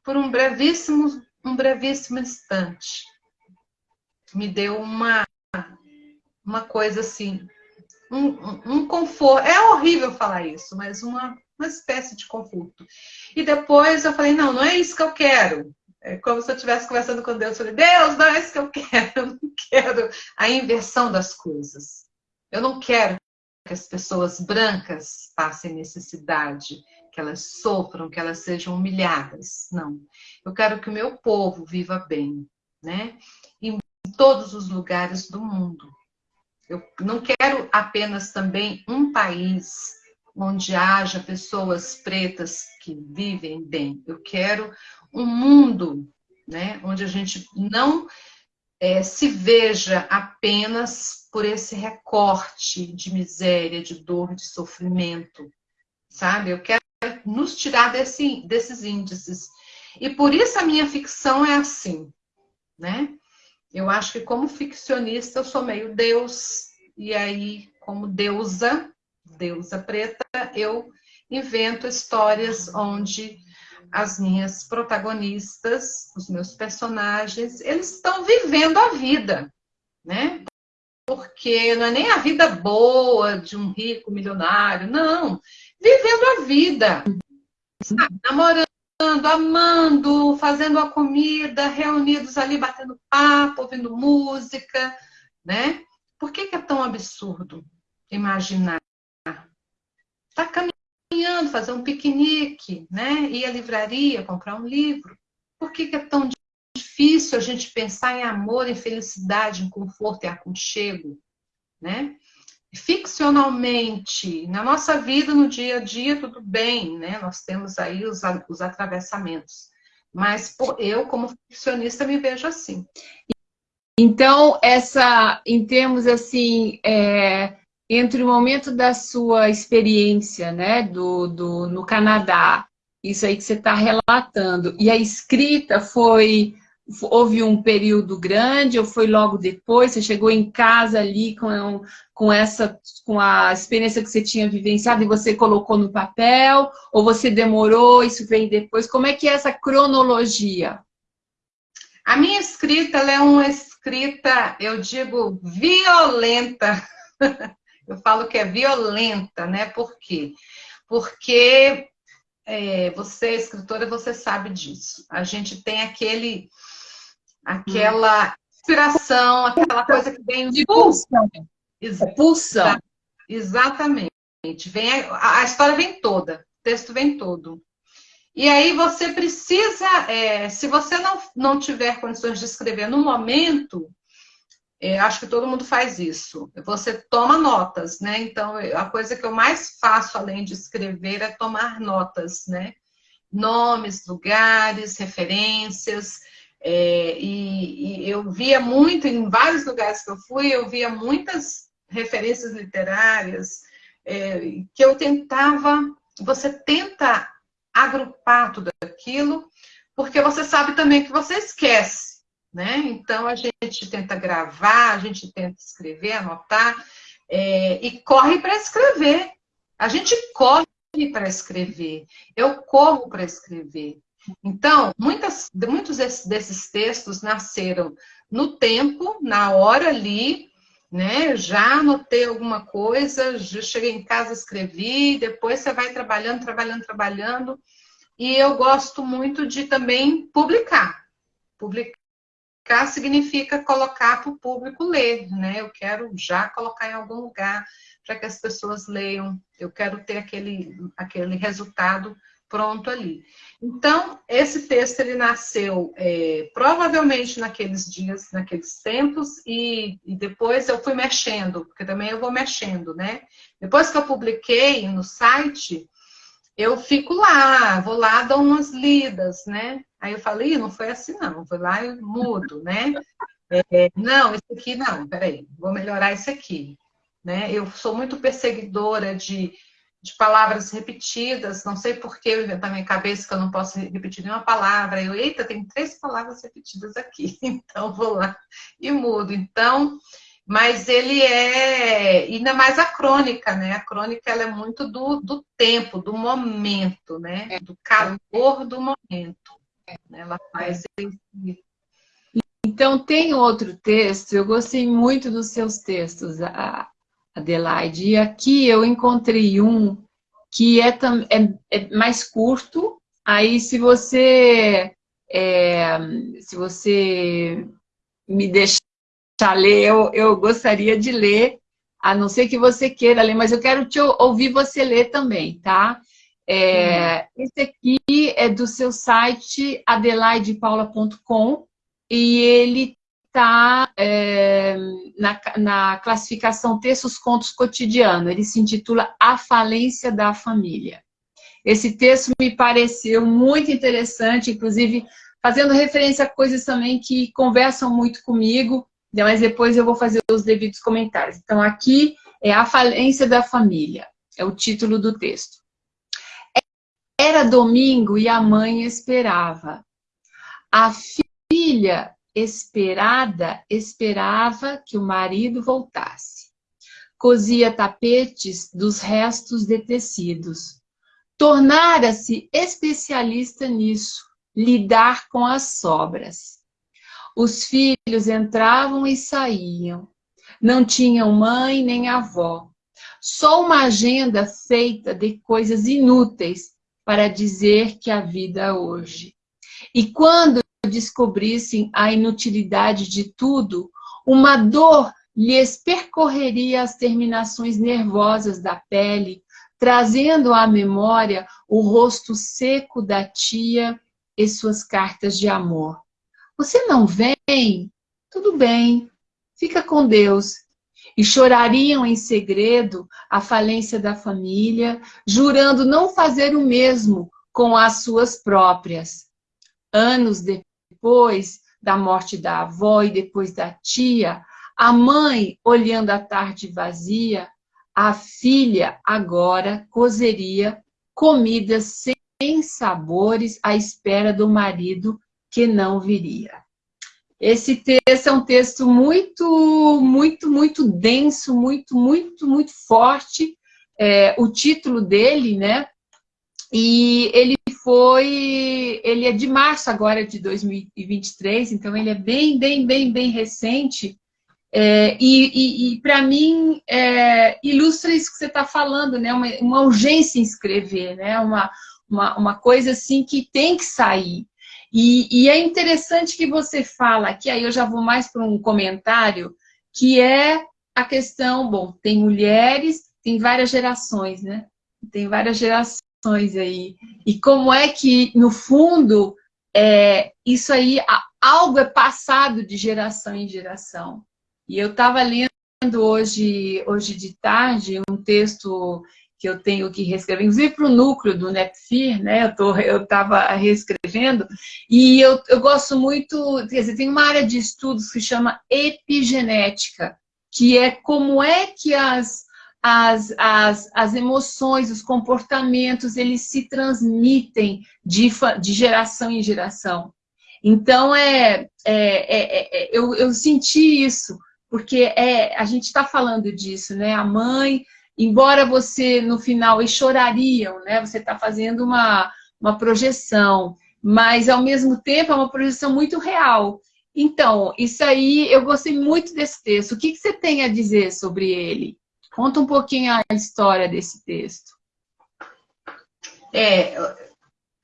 por um brevíssimo, um brevíssimo instante, me deu uma, uma coisa assim, um, um, conforto. É horrível falar isso, mas uma uma espécie de conforto. E depois eu falei, não, não é isso que eu quero. É como se eu estivesse conversando com Deus. Eu falei, Deus, não é isso que eu quero. Eu não quero a inversão das coisas. Eu não quero que as pessoas brancas passem necessidade, que elas sofram, que elas sejam humilhadas. Não. Eu quero que o meu povo viva bem, né? Todos os lugares do mundo. Eu não quero apenas também um país onde haja pessoas pretas que vivem bem. Eu quero um mundo né, onde a gente não é, se veja apenas por esse recorte de miséria, de dor, de sofrimento, sabe? Eu quero nos tirar desse, desses índices. E por isso a minha ficção é assim, né? Eu acho que como ficcionista eu sou meio Deus, e aí como deusa, deusa preta, eu invento histórias onde as minhas protagonistas, os meus personagens, eles estão vivendo a vida, né? Porque não é nem a vida boa de um rico milionário, não. Vivendo a vida, sabe? namorando, amando, fazendo a comida, reunidos ali, batendo papo, ouvindo música, né? Por que, que é tão absurdo imaginar? Está caminhando, fazer um piquenique, né? Ir à livraria, comprar um livro. Por que, que é tão difícil a gente pensar em amor, em felicidade, em conforto e aconchego, né? Ficcionalmente, na nossa vida, no dia a dia, tudo bem, né? Nós temos aí os, os atravessamentos. Mas por, eu, como ficcionista, me vejo assim. Então, essa, em termos assim, é, entre o momento da sua experiência, né, do, do, no Canadá, isso aí que você está relatando, e a escrita foi, houve um período grande ou foi logo depois? Você chegou em casa ali com, com essa, com a experiência que você tinha vivenciado e você colocou no papel? Ou você demorou, isso veio depois? Como é que é essa cronologia? A minha escrita, é uma escrita, eu digo, violenta. Eu falo que é violenta, né? Por quê? Porque é, você, escritora, você sabe disso. A gente tem aquele, aquela inspiração, aquela coisa que vem de pulsão. Pulsão. Exatamente. Vem a, a, história vem toda, o texto vem todo. E aí você precisa, é, se você não, não tiver condições de escrever no momento, é, acho que todo mundo faz isso. Você toma notas, né? Então, a coisa que eu mais faço, além de escrever, é tomar notas, né? Nomes, lugares, referências. É, e, e, eu via muito, em vários lugares que eu fui, eu via muitas referências literárias é, que eu tentava. Você tenta agrupar tudo aquilo, porque você sabe também que você esquece, né? Então a gente tenta gravar, a gente tenta escrever, anotar, é, e corre para escrever. A gente corre para escrever. Eu corro para escrever. Então, muitas, muitos desses textos nasceram no tempo, na hora ali, né? Já anotei alguma coisa, já cheguei em casa, escrevi, depois você vai trabalhando, trabalhando, trabalhando. E eu gosto muito de também publicar. Publicar significa colocar para o público ler, né? Eu quero já colocar em algum lugar para que as pessoas leiam. Eu quero ter aquele, aquele resultado pronto ali. Então, esse texto ele nasceu é, provavelmente naqueles dias, naqueles tempos, e, e, depois eu fui mexendo, porque também eu vou mexendo, né? Depois que eu publiquei no site, eu fico lá, vou lá, dou umas lidas, né? Aí eu falei, não foi assim não, vou lá e mudo, né? É, não, isso aqui não, peraí, vou melhorar isso aqui. Né? Eu sou muito perseguidora de de palavras repetidas, não sei por que eu inventar na minha cabeça que eu não posso repetir nenhuma palavra. Eu, eita, tem três palavras repetidas aqui, então vou lá e mudo. Então, mas ele é, ainda mais a crônica, né? A crônica ela é muito do, do tempo, do momento, né? É. Do calor do momento. Ela faz esse... Então, tem outro texto, eu gostei muito dos seus textos, a, Adelaide. E aqui eu encontrei um que é, é, é mais curto. Aí, se você, é, se você me deixar ler, eu, eu gostaria de ler, a não ser que você queira ler, mas eu quero te ouvir você ler também, tá? É, esse aqui é do seu site adelaidepaula.com e ele está é, na, na classificação Textos Contos Cotidiano. Ele se intitula A Falência da Família. Esse texto me pareceu muito interessante, inclusive fazendo referência a coisas também que conversam muito comigo, mas depois eu vou fazer os devidos comentários. Então, aqui é a falência da família, é o título do texto. Era domingo e a mãe esperava. A filha esperada esperava que o marido voltasse. Cosia tapetes dos restos de tecidos. Tornara-se especialista nisso, lidar com as sobras. Os filhos entravam e saíam. Não tinham mãe nem avó. Só uma agenda feita de coisas inúteis para dizer que a vida hoje. E quando descobrissem a inutilidade de tudo, uma dor lhes percorreria as terminações nervosas da pele, trazendo à memória o rosto seco da tia e suas cartas de amor. Você não vem? Tudo bem, fica com Deus. E chorariam em segredo a falência da família, jurando não fazer o mesmo com as suas próprias. Anos depois da morte da avó e depois da tia, a mãe, olhando a tarde vazia, a filha agora cozeria comidas sem sabores à espera do marido que não viria. Esse texto é um texto muito, muito, muito denso, muito, muito, muito forte. É, o título dele, né? E ele foi, ele é de março agora de 2023, então ele é bem, bem, bem, bem recente. É, e, e, e para mim, é, ilustra isso que você está falando, né? Uma, uma, urgência em escrever, né? Uma, uma, uma coisa assim que tem que sair. E, e é interessante que você fala, que aí eu já vou mais para um comentário, que é a questão, bom, tem mulheres, tem várias gerações, né? Tem várias gerações aí. E como é que, no fundo, é, isso aí, algo é passado de geração em geração. E eu estava lendo hoje, hoje de tarde um texto que eu tenho que reescrever, inclusive para o núcleo do NEPFIR, né? Eu estava reescrevendo, e eu, eu gosto muito, quer dizer, tem uma área de estudos que chama epigenética, que é como é que as, as, as, as emoções, os comportamentos, eles se transmitem de, de geração em geração. Então, é, é, é, é eu, eu senti isso, porque é, a gente está falando disso, né? A mãe, embora você no final e chorariam, né? Você está fazendo uma, uma projeção, mas ao mesmo tempo é uma projeção muito real. Então, isso aí, eu gostei muito desse texto. O que, que você tem a dizer sobre ele? Conta um pouquinho a história desse texto. É,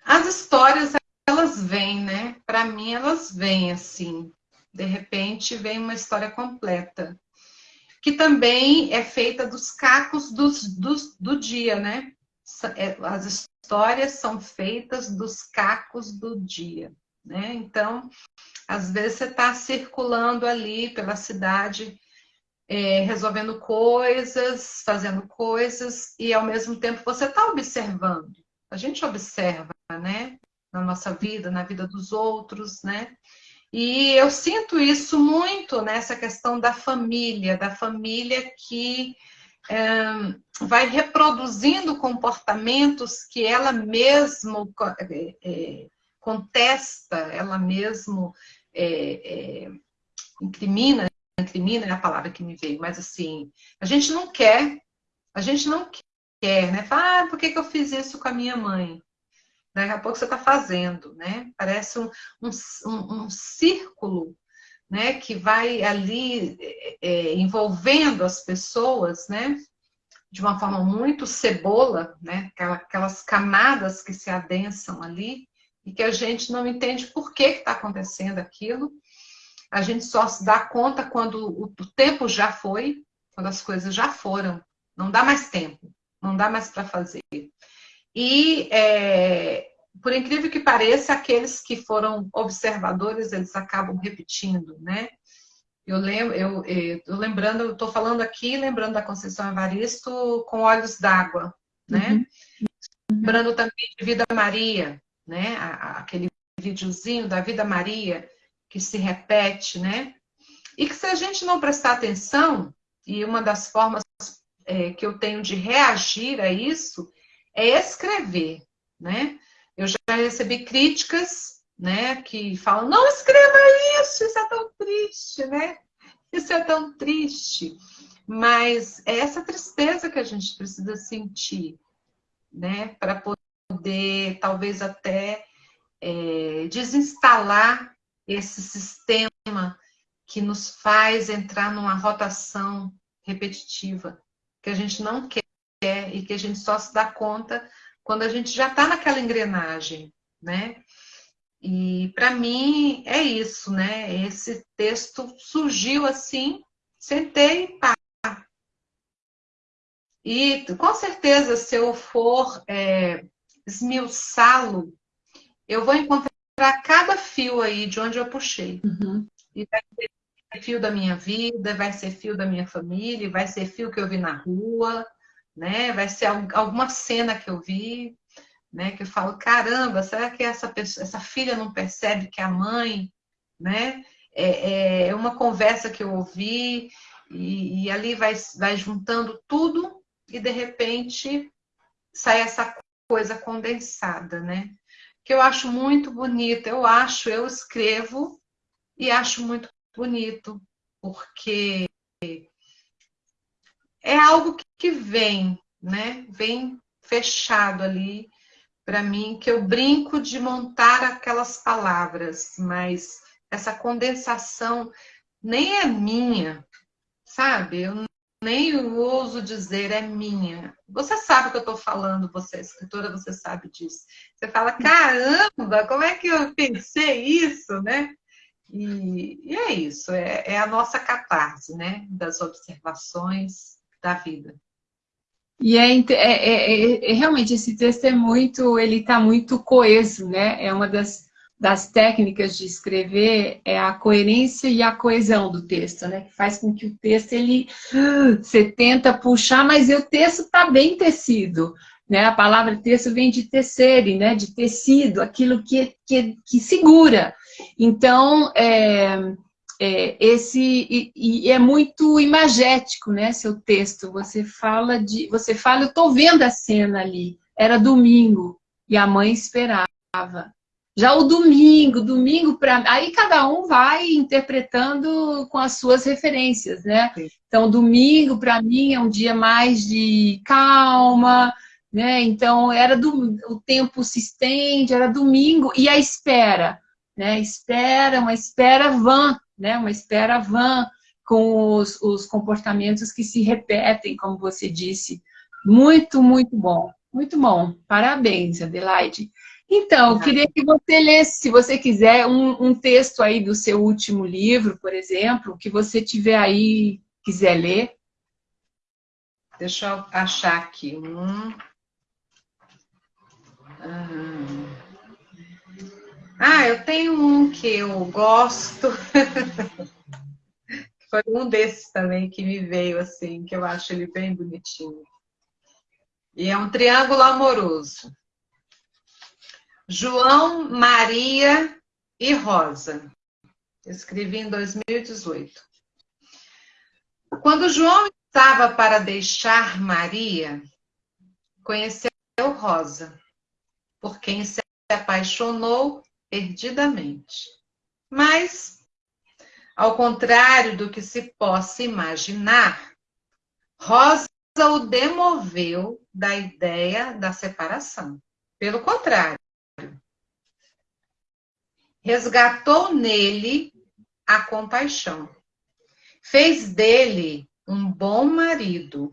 as histórias, elas vêm, né? Para mim, elas vêm assim. De repente, vem uma história completa. Que também é feita dos cacos dos, dos, do dia, né? É, as histórias são feitas dos cacos do dia, né? Então, às vezes você está circulando ali pela cidade é, resolvendo coisas, fazendo coisas, e ao mesmo tempo você está observando. A gente observa, né? Na nossa vida, na vida dos outros, né? E eu sinto isso muito nessa questão da família, da família que é, vai reproduzindo comportamentos que ela mesma é, é, contesta, ela mesma é, é, incrimina incrimina é a palavra que me veio, mas assim, a gente não quer, a gente não quer, né? Fala, ah, por que, que eu fiz isso com a minha mãe? Daqui a pouco você está fazendo, né? Parece um, um, um, círculo, né? Que vai ali é, é, envolvendo as pessoas, né? De uma forma muito cebola, né? Aquelas camadas que se adensam ali e que a gente não entende por que está acontecendo aquilo a gente só se dá conta quando o tempo já foi, quando as coisas já foram. Não dá mais tempo, não dá mais para fazer. E, é, por incrível que pareça, aqueles que foram observadores, eles acabam repetindo, né? Eu lembro, eu, eu lembrando, eu estou falando aqui, lembrando da Conceição Evaristo com olhos d'água, né? Uhum. Lembrando também de Vida Maria, né? Aquele videozinho da Vida Maria, que se repete, né? E que se a gente não prestar atenção, e uma das formas é, que eu tenho de reagir a isso é escrever, né? Eu já recebi críticas, né, que falam, não escreva isso, isso é tão triste, né? Isso é tão triste. Mas é essa tristeza que a gente precisa sentir, né, para poder, talvez até, é, desinstalar esse sistema que nos faz entrar numa rotação repetitiva, que a gente não quer e que a gente só se dá conta quando a gente já está naquela engrenagem, né? E para mim é isso, né? Esse texto surgiu assim, sentei e pá. E com certeza, se eu for é, esmiuçá-lo, eu vou encontrar cada fio aí de onde eu puxei. Uhum. E vai ser fio da minha vida, vai ser fio da minha família, vai ser fio que eu vi na rua, né? Vai ser alguma cena que eu vi, né? Que eu falo, caramba, será que essa pessoa, essa filha não percebe que a mãe, né? É, é uma conversa que eu ouvi e, e ali vai, vai juntando tudo e de repente sai essa coisa condensada, né? Que eu acho muito bonita. Eu acho, eu escrevo e acho muito bonito, porque é algo que vem, né? Vem fechado ali para mim, que eu brinco de montar aquelas palavras, mas essa condensação nem é minha, sabe? Eu nem ouso dizer é minha. Você sabe o que eu estou falando, você é escritora, você sabe disso. Você fala, caramba, como é que eu pensei isso, né? E, e é isso, é, é, a nossa catarse, né? Das observações da vida. E é, é, é, é realmente esse texto é muito, ele está muito coeso, né? É uma das, das técnicas de escrever é a coerência e a coesão do texto, né? Que faz com que o texto ele você tenta puxar, mas o texto está bem tecido. Né? A palavra texto vem de tecere, né? de tecido, aquilo que, que, que segura. Então, é, é, esse e, e, é muito imagético, né, seu texto. Você fala de, você fala, eu estou vendo a cena ali. Era domingo e a mãe esperava. Já o domingo, domingo para aí cada um vai interpretando com as suas referências, né? Sim. Então domingo para mim é um dia mais de calma, né? Então era do, o tempo se estende, era domingo e a espera né? Espera, uma espera vã, né? Uma espera vã com os, os comportamentos que se repetem, como você disse. Muito, muito bom. Muito bom. Parabéns, Adelaide. Então, eu queria que você lesse, se você quiser, um, um, texto aí do seu último livro, por exemplo, que você tiver aí, quiser ler. Deixa eu achar aqui um. Ah. Ah, eu tenho um que eu gosto. Foi um desses também que me veio assim, que eu acho ele bem bonitinho. E é um triângulo amoroso. João, Maria e Rosa. escrevi em 2018. Quando João estava para deixar Maria, conheceu Rosa, por quem se apaixonou perdidamente. Mas, ao contrário do que se possa imaginar, Rosa o demoveu da ideia da separação. Pelo contrário, resgatou nele a compaixão. Fez dele um bom marido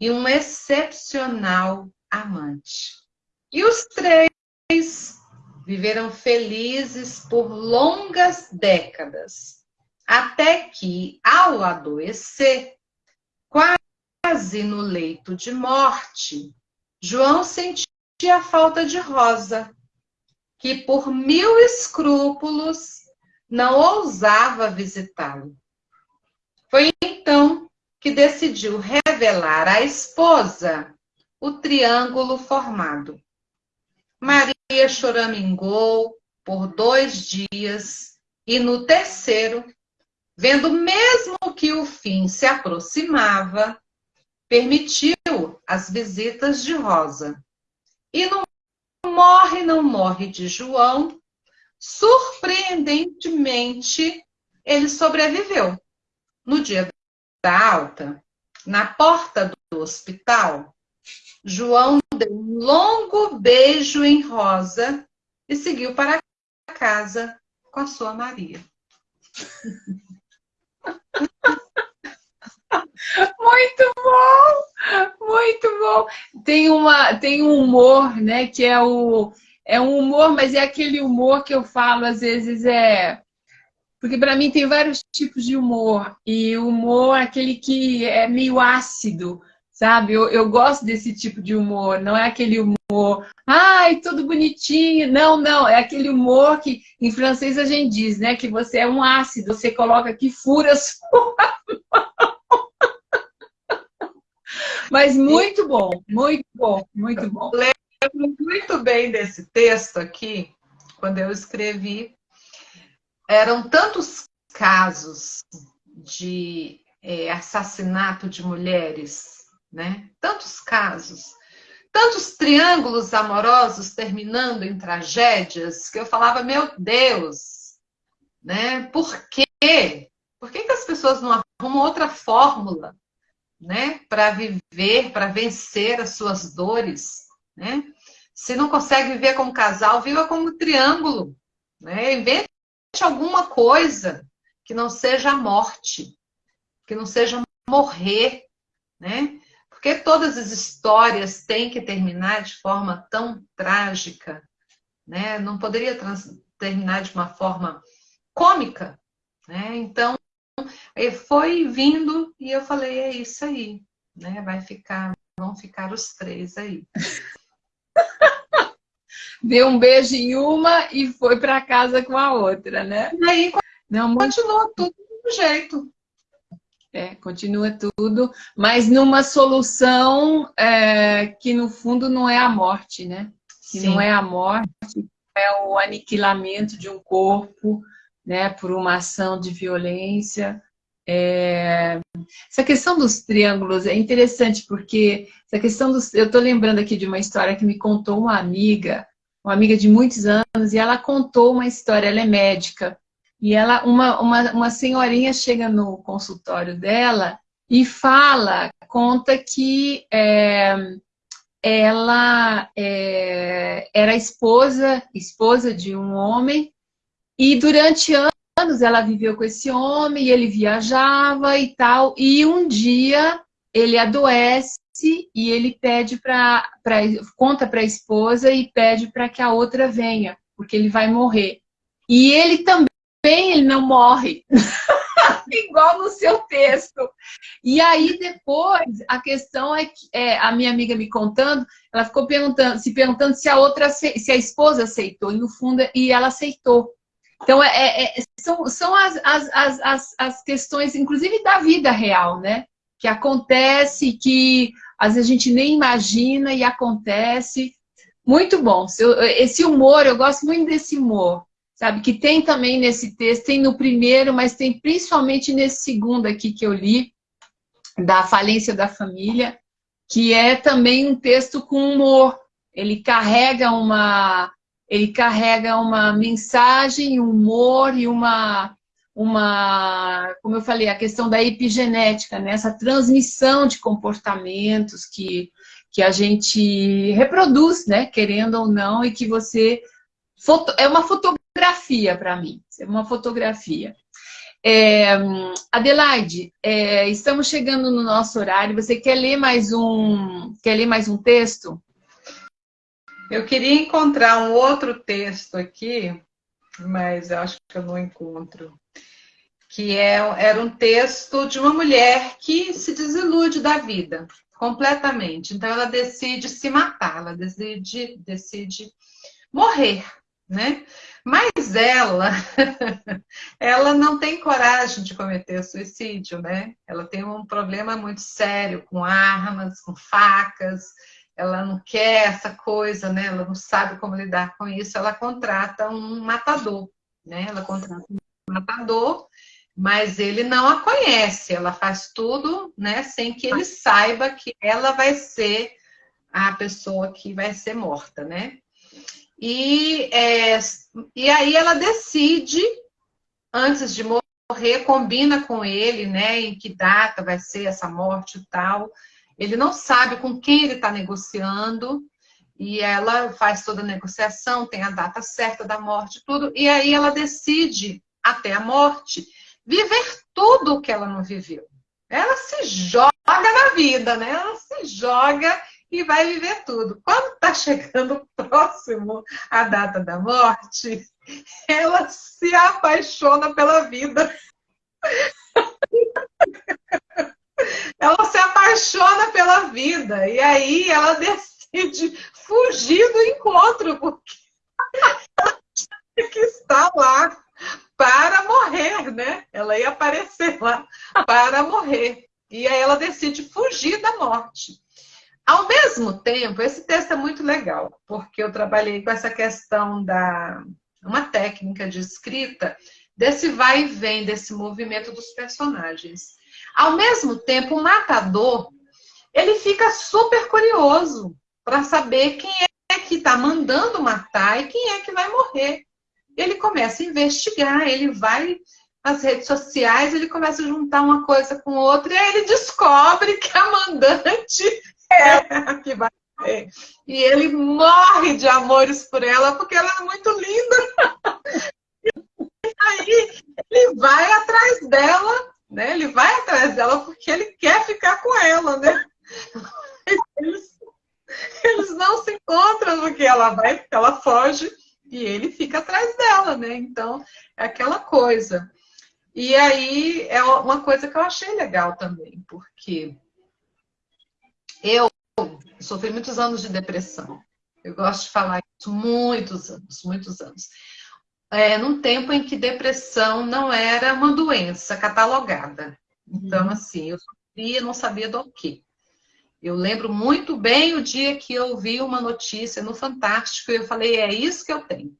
e um excepcional amante. E os três viveram felizes por longas décadas, até que, ao adoecer, quase no leito de morte, João sentia a falta de Rosa, que por mil escrúpulos não ousava visitá-lo. Foi então que decidiu revelar à esposa o triângulo formado. Maria choramingou, por dois dias, e no terceiro, vendo mesmo que o fim se aproximava, permitiu as visitas de Rosa. E não morre, não morre de João, surpreendentemente, ele sobreviveu. No dia da alta, na porta do hospital, João deu um longo beijo em Rosa e seguiu para casa com a sua Maria. Muito bom, muito bom. Tem uma, tem um humor, né? Que é o é um humor, mas é aquele humor que eu falo às vezes é porque para mim tem vários tipos de humor e o humor é aquele que é meio ácido, sabe? Eu, eu gosto desse tipo de humor, não é aquele humor, ai, tudo bonitinho. Não, não, é aquele humor que em francês a gente diz, né? Que você é um ácido, você coloca que fura a sua Mas muito bom, muito bom, muito bom. Lembro muito bem desse texto aqui, quando eu escrevi. Eram tantos casos de é, assassinato de mulheres, né? Tantos casos, tantos triângulos amorosos terminando em tragédias, que eu falava, meu Deus, né? Por quê? Por que, que as pessoas não arrumam outra fórmula né, para viver, para vencer as suas dores, né? Se não consegue viver como casal, viva como triângulo, né? Invente alguma coisa que não seja a morte, que não seja morrer, né? Porque todas as histórias têm que terminar de forma tão trágica, né? Não poderia terminar de uma forma cômica, né? Então, foi vindo e eu falei, é isso aí, né? Vai ficar, vão ficar os três aí. Deu um beijo em uma e foi para casa com a outra, né? E aí Não, continua tudo do jeito. É, continua tudo, mas numa solução é, que no fundo não é a morte, né? Que Sim. não é a morte, é o aniquilamento de um corpo, né, por uma ação de violência. É... Essa questão dos triângulos é interessante porque essa questão dos... eu estou lembrando aqui de uma história que me contou uma amiga, uma amiga de muitos anos, e ela contou uma história, ela é médica, e ela, uma, uma, uma senhorinha chega no consultório dela e fala, conta que é, ela é, era esposa, esposa de um homem e durante anos ela viveu com esse homem, ele viajava e tal, e um dia ele adoece e ele pede para conta para a esposa e pede para que a outra venha, porque ele vai morrer. E ele também ele não morre. Igual no seu texto. E aí, depois, a questão é que é, a minha amiga me contando, ela ficou perguntando, se perguntando se a outra, se a esposa aceitou, e no fundo, e ela aceitou. Então, é, é, é, são, são as, as, as, as questões, inclusive da vida real, né? Que acontece, que às vezes a gente nem imagina e acontece. Muito bom. Esse humor, eu gosto muito desse humor, sabe? Que tem também nesse texto, tem no primeiro, mas tem principalmente nesse segundo aqui que eu li, da falência da família, que é também um texto com humor. Ele carrega uma, ele carrega uma mensagem, humor e uma, uma, como eu falei, a questão da epigenética, né? essa transmissão de comportamentos que, que a gente reproduz, né? querendo ou não, e que você... Foto, é uma fotografia para mim, é uma fotografia. É, Adelaide, é, estamos chegando no nosso horário. Você quer ler mais um, quer ler mais um texto? Eu queria encontrar um outro texto aqui, mas acho que eu não encontro. Que é, era um texto de uma mulher que se desilude da vida completamente. Então ela decide se matar, ela decide, decide morrer, né? Mas ela, ela não tem coragem de cometer suicídio, né? Ela tem um problema muito sério com armas, com facas, ela não quer essa coisa, né? Ela não sabe como lidar com isso, ela contrata um matador, né? Ela contrata um matador, mas ele não a conhece, ela faz tudo, né, sem que ele saiba que ela vai ser a pessoa que vai ser morta, né? E, é, e aí ela decide, antes de morrer, combina com ele, né, em que data vai ser essa morte e tal. Ele não sabe com quem ele está negociando, e ela faz toda a negociação, tem a data certa da morte, tudo, e aí ela decide, até a morte, viver tudo o que ela não viveu. Ela se joga na vida, né? Ela se joga e vai viver tudo. Quando está chegando próximo a data da morte, ela se apaixona pela vida. Ela se apaixona pela vida e aí ela decide fugir do encontro porque ela tinha que estar lá para morrer, né? Ela ia aparecer lá para morrer. E aí ela decide fugir da morte. Ao mesmo tempo, esse texto é muito legal, porque eu trabalhei com essa questão da uma técnica de escrita desse vai e vem desse movimento dos personagens. Ao mesmo tempo, o matador, ele fica super curioso para saber quem é que está mandando matar e quem é que vai morrer. Ele começa a investigar, ele vai às redes sociais, ele começa a juntar uma coisa com outra e aí ele descobre que a mandante é a que vai morrer. E ele morre de amores por ela porque ela é muito linda. E aí ele vai atrás dela né? Ele vai atrás dela porque ele quer ficar com ela, né? Eles, eles não se encontram porque ela vai, ela foge e ele fica atrás dela, né? Então, é aquela coisa. E aí é uma coisa que eu achei legal também, porque eu sofri muitos anos de depressão. Eu gosto de falar isso muitos anos, muitos anos é, num tempo em que depressão não era uma doença catalogada. Então, uhum. assim, eu sofria, não sabia do que. Eu lembro muito bem o dia que eu vi uma notícia no Fantástico e eu falei, é isso que eu tenho.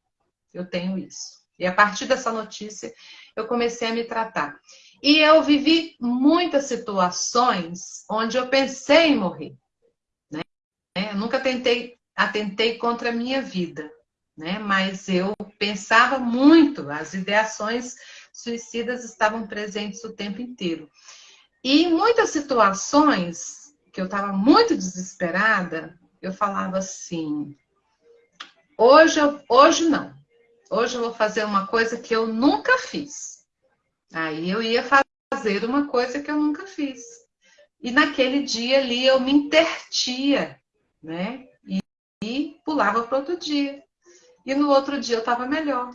Eu tenho isso. E a partir dessa notícia, eu comecei a me tratar. E eu vivi muitas situações onde eu pensei em morrer. Né? Eu nunca tentei, atentei contra a minha vida né? Mas eu pensava muito, as ideações suicidas estavam presentes o tempo inteiro. E em muitas situações que eu estava muito desesperada, eu falava assim: hoje, eu, hoje não, hoje eu vou fazer uma coisa que eu nunca fiz. Aí eu ia fazer uma coisa que eu nunca fiz. E naquele dia ali eu me intertia, né? E, e pulava para outro dia e no outro dia eu estava melhor.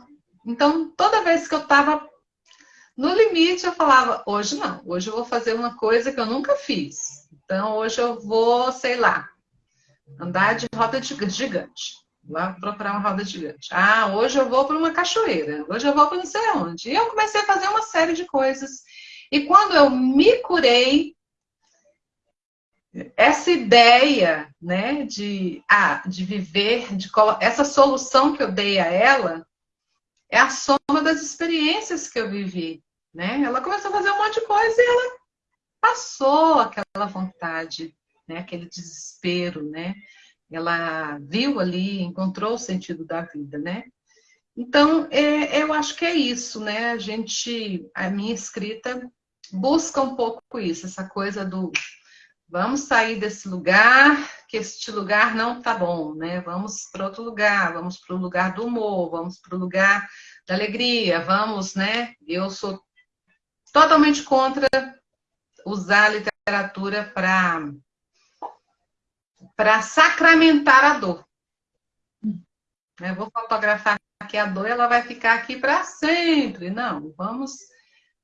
Então, toda vez que eu estava no limite, eu falava: hoje não, hoje eu vou fazer uma coisa que eu nunca fiz. Então, hoje eu vou, sei lá, andar de roda gigante. Lá procurar uma roda gigante. Ah, hoje eu vou para uma cachoeira. Hoje eu vou para não sei onde. E eu comecei a fazer uma série de coisas. E quando eu me curei, essa ideia né, de, ah, de viver, de essa solução que eu dei a ela, é a soma das experiências que eu vivi. Né? Ela começou a fazer um monte de coisa e ela passou aquela vontade, né? aquele desespero. Né? Ela viu ali, encontrou o sentido da vida. Né? Então, é, eu acho que é isso. Né? A gente, a minha escrita busca um pouco isso, essa coisa do vamos sair desse lugar, que este lugar não tá bom, né? Vamos para outro lugar, vamos para o lugar do humor, vamos para o lugar da alegria, vamos, né? Eu sou totalmente contra usar a literatura para para sacramentar a dor. Eu vou fotografar aqui a dor, ela vai ficar aqui para sempre. Não, vamos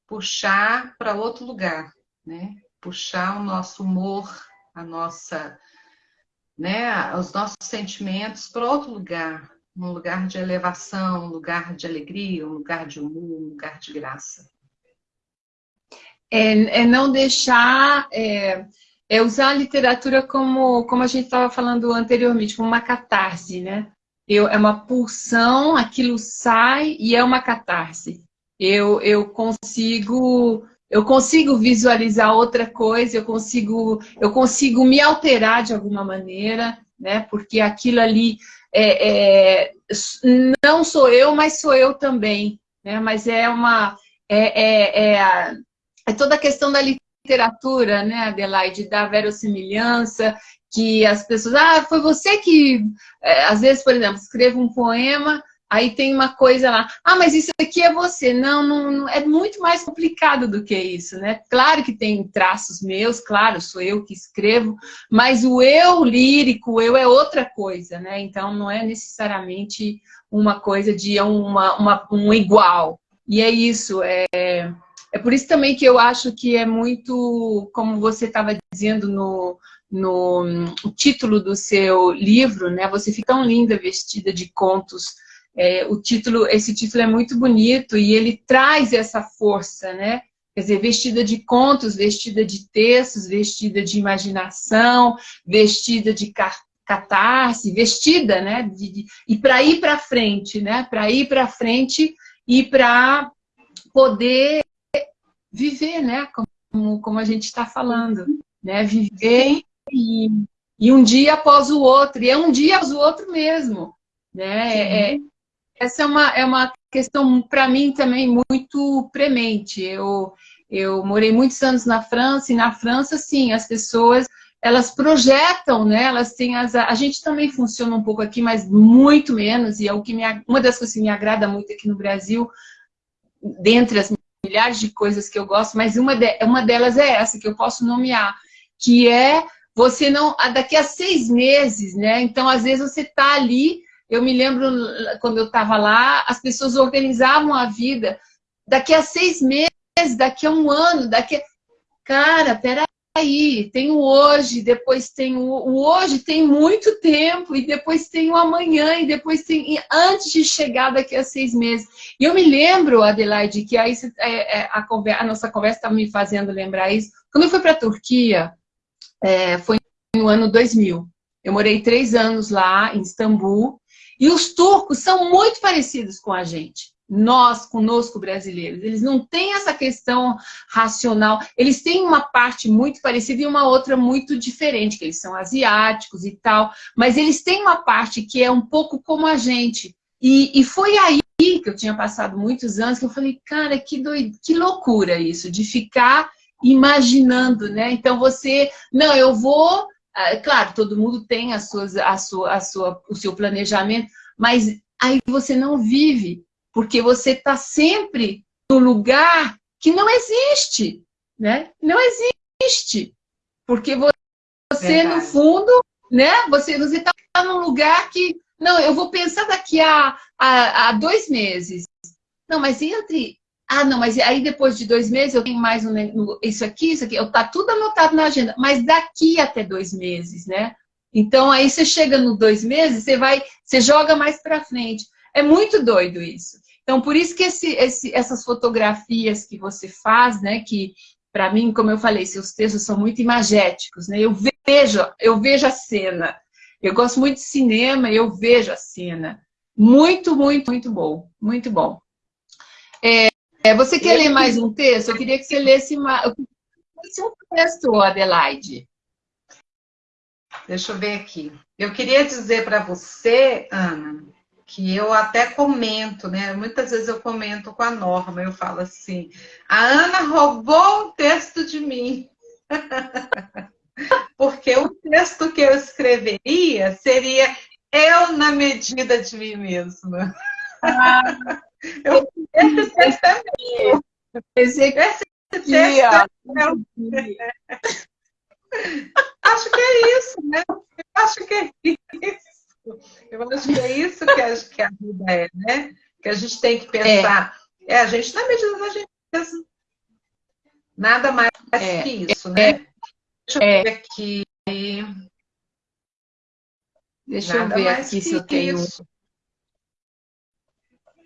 puxar para outro lugar, né? Puxar o nosso humor, a nossa, né, os nossos sentimentos para outro lugar, um lugar de elevação, um lugar de alegria, um lugar de humor, um lugar de graça. É, é não deixar é, é usar a literatura como, como a gente estava falando anteriormente, como uma catarse, né? Eu, é uma pulsão, aquilo sai e é uma catarse. Eu, eu consigo eu consigo visualizar outra coisa, eu consigo, eu consigo me alterar de alguma maneira, né? Porque aquilo ali é, é, não sou eu, mas sou eu também, né? Mas é uma é, é, é, é toda a questão da literatura, né, Adelaide, da verossimilhança, que as pessoas, ah, foi você que, é, às vezes, por exemplo, escreva um poema, aí tem uma coisa lá, ah, mas isso aqui é você. Não, não, não, é muito mais complicado do que isso, né? Claro que tem traços meus, claro, sou eu que escrevo, mas o eu lírico, o eu é outra coisa, né? Então não é necessariamente uma coisa de uma, uma, um igual. E é isso, é, é por isso também que eu acho que é muito, como você estava dizendo no, no, no título do seu livro, né? Você fica tão linda vestida de contos. É, o título, esse título é muito bonito e ele traz essa força, né? Quer dizer, vestida de contos, vestida de textos, vestida de imaginação, vestida de catarse, vestida, né? De, de, e para ir para frente, né? Para ir para frente e para poder viver, né? Como, como a gente está falando, né? Viver e, e, um dia após o outro, e é um dia após o outro mesmo, né? É, é, essa é uma, é uma questão, para mim, também muito premente. Eu, eu morei muitos anos na França, e na França, sim, as pessoas elas projetam, né? Elas têm as. A gente também funciona um pouco aqui, mas muito menos, e é o que me, uma das coisas que me agrada muito aqui no Brasil, dentre as milhares de coisas que eu gosto, mas uma, de, uma delas é essa, que eu posso nomear, que é você não. Daqui a seis meses, né? Então, às vezes, você está ali. Eu me lembro quando eu estava lá, as pessoas organizavam a vida. Daqui a seis meses, daqui a um ano, daqui a... Cara, peraí aí, tem o hoje, depois tem o, o, hoje tem muito tempo, e depois tem o amanhã, e depois tem e antes de chegar daqui a seis meses. E eu me lembro, Adelaide, que aí é, é, a, a, nossa conversa está me fazendo lembrar isso. Quando eu fui para a Turquia, é, foi no ano 2000. Eu morei três anos lá em Istambul, e os turcos são muito parecidos com a gente nós, conosco brasileiros. Eles não têm essa questão racional. Eles têm uma parte muito parecida e uma outra muito diferente, que eles são asiáticos e tal. Mas eles têm uma parte que é um pouco como a gente. E, e foi aí que eu tinha passado muitos anos que eu falei, cara, que, doido, que loucura isso, de ficar imaginando, né? Então você, não, eu vou... Ah, claro, todo mundo tem as suas, a sua, a sua, o seu planejamento, mas aí você não vive porque você está sempre no lugar que não existe, né? Não existe. Porque você, Verdade. no fundo, né? Você está num lugar que... Não, eu vou pensar daqui a, a, a dois meses. Não, mas entre ah, não, mas aí depois de dois meses eu tenho mais um, isso aqui, isso aqui. Está tudo anotado na agenda, mas daqui até dois meses, né? Então aí você chega no dois meses, você vai, você joga mais para frente. É muito doido isso. Então, por isso que esse, esse, essas fotografias que você faz, né, que para mim, como eu falei, seus textos são muito imagéticos, né? Eu vejo, eu vejo a cena. Eu gosto muito de cinema, eu vejo a cena. Muito, muito, muito bom. Muito bom. É, você quer ler mais um texto? Eu queria que você lesse mais, um texto, Adelaide. Deixa eu ver aqui. Eu queria dizer para você, Ana, que eu até comento, né? Muitas vezes eu comento com a Norma, eu falo assim: a Ana roubou um texto de mim. Porque o texto que eu escreveria seria eu na medida de mim mesma. Ah, eu, esse texto é meu. Esse, texto é meu. Acho que é isso, né? Eu acho que é isso. Eu acho que é isso que a, que a vida é, né? Que a gente tem que pensar. É, é a gente na medida da gente mesmo. Nada mais é, que isso, né? É, Deixa eu é. ver aqui. Deixa nada eu ver aqui se eu tenho. Isso.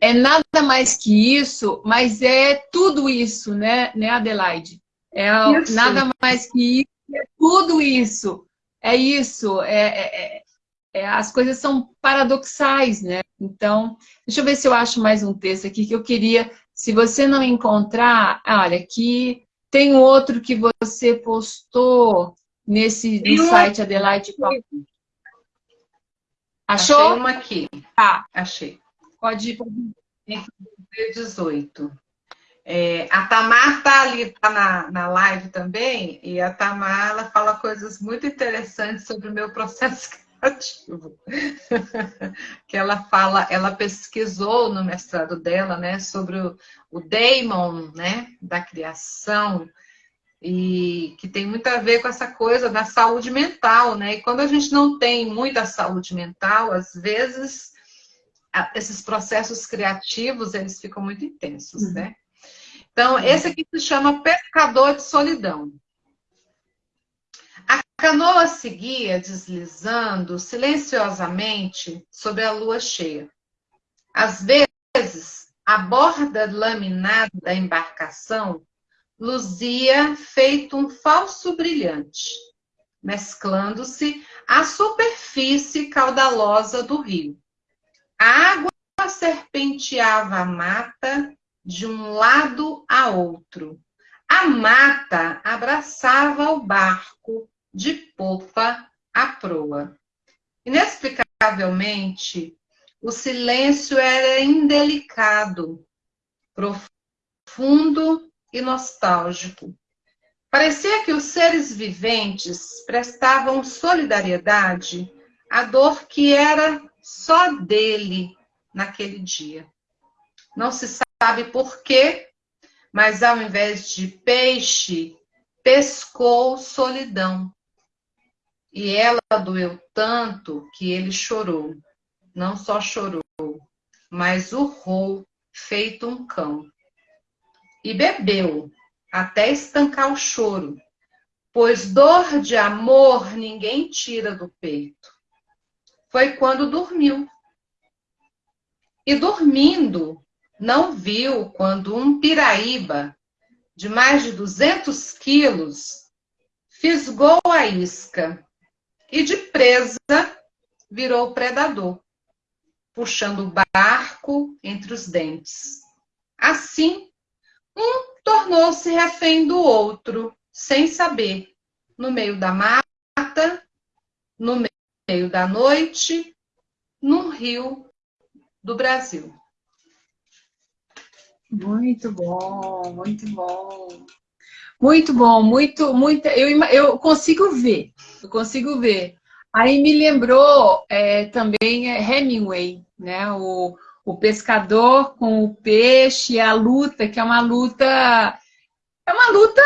É nada mais que isso, mas é tudo isso, né, né Adelaide? É isso. nada mais que isso, é tudo isso. É isso. É, é, é, é, as coisas são paradoxais, né? Então, deixa eu ver se eu acho mais um texto aqui que eu queria. Se você não encontrar, olha, aqui tem outro que você postou nesse no site Adelaide Achou? Achei uma aqui. Tá. Achei. Pode ir. 18. É, a Tamar está ali, está na, na live também, e a Tamar ela fala coisas muito interessantes sobre o meu processo criativo. que ela fala, ela pesquisou no mestrado dela, né, sobre o, o daemon, né, da criação, e que tem muito a ver com essa coisa da saúde mental, né? E quando a gente não tem muita saúde mental, às vezes esses processos criativos eles ficam muito intensos, uhum. né? Então, esse aqui se chama Pescador de Solidão. A canoa seguia deslizando silenciosamente sobre a lua cheia. Às vezes, a borda laminada da embarcação luzia feito um falso brilhante, mesclando-se à superfície caudalosa do rio. A água serpenteava a mata de um lado a outro. A mata abraçava o barco de popa à proa. Inexplicavelmente, o silêncio era indelicado, profundo e nostálgico. Parecia que os seres viventes prestavam solidariedade à dor que era só dele naquele dia. Não se sabe por quê, mas ao invés de peixe, pescou solidão. E ela doeu tanto que ele chorou. Não só chorou, mas urrou, feito um cão e bebeu, até estancar o choro, pois dor de amor ninguém tira do peito. Foi quando dormiu. E dormindo, não viu quando um piraíba de mais de 200 quilos fisgou a isca e de presa virou predador, puxando o barco entre os dentes. Assim, um tornou-se refém do outro, sem saber, no meio da mata, no meio da noite, num rio do Brasil. Muito bom, muito bom. Muito bom, muito, muito. Eu, eu consigo ver, eu consigo ver. Aí me lembrou é, também é, Hemingway, né? O, o pescador com o peixe, a luta, que é uma luta, é uma luta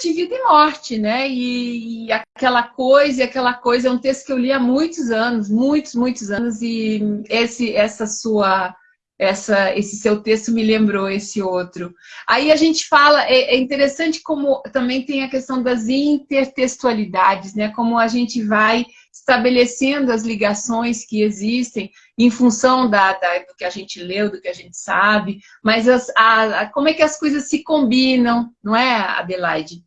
de vida e morte, né? E, e, aquela coisa, e aquela coisa, é um texto que eu li há muitos anos, muitos, muitos anos, e esse, essa sua, essa, esse seu texto me lembrou esse outro. Aí a gente fala, é, é interessante como também tem a questão das intertextualidades, né? Como a gente vai estabelecendo as ligações que existem em função da, da, do que a gente leu, do que a gente sabe, mas as, a, a, como é que as coisas se combinam, não é, Adelaide?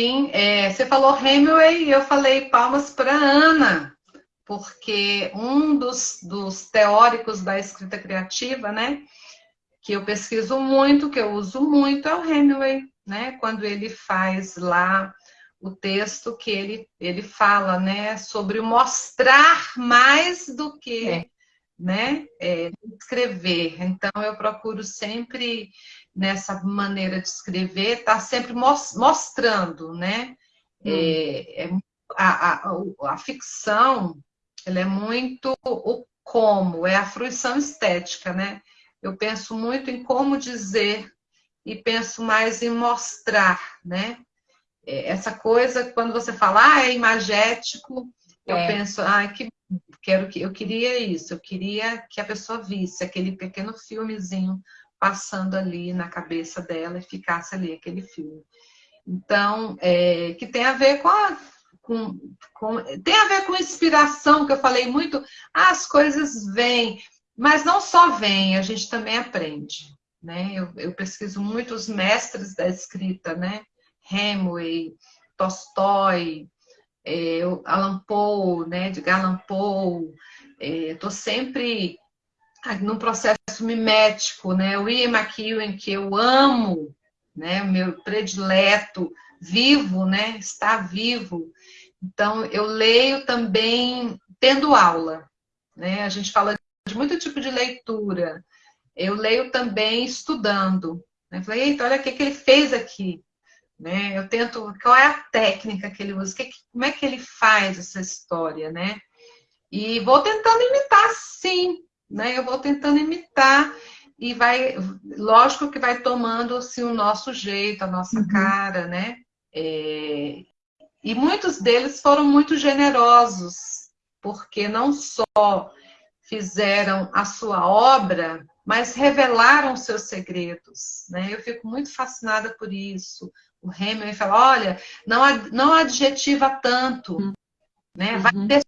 Sim, é, você falou Hemingway e eu falei palmas para Ana, porque um dos, dos teóricos da escrita criativa, né, que eu pesquiso muito, que eu uso muito, é o Hemingway, né, quando ele faz lá o texto que ele, ele fala, né, sobre mostrar mais do que, é. né, é, escrever. Então, eu procuro sempre, nessa maneira de escrever, estar tá sempre mostrando, né, hum. é, é a, a, a, ficção, ela é muito o como, é a fruição estética, né, eu penso muito em como dizer e penso mais em mostrar, né, é, essa coisa, quando você fala, ah, é imagético, eu é. penso, ah, que quero que eu queria isso, eu queria que a pessoa visse aquele pequeno filmezinho passando ali na cabeça dela e ficasse ali aquele filme. Então, é, que tem a ver com, a, com, com, tem a ver com inspiração, que eu falei muito, ah, as coisas vêm, mas não só vêm, a gente também aprende. Né? Eu, eu pesquiso muito os mestres da escrita, né? Hemingway, Tolstói, é, Alan Poe, né, de Allan Poe. Estou é, sempre num processo mimético, né? O Ian McEwan, que eu amo, né? meu predileto, vivo, né? Está vivo. Então, eu leio também tendo aula, né? A gente fala de muito tipo de leitura. Eu leio também estudando. Né? Falei, eita, olha o que, que ele fez aqui. Né? Eu tento, qual é a técnica que ele usa, que, como é que ele faz essa história, né? E vou tentando imitar, sim, né? Eu vou tentando imitar e vai, lógico que vai tomando assim, o nosso jeito, a nossa uhum. cara, né? É, e muitos deles foram muito generosos, porque não só fizeram a sua obra, mas revelaram seus segredos. Né? Eu fico muito fascinada por isso. O Hemingway fala, olha, não, não adjetiva tanto, uhum. Né? vai uhum. ter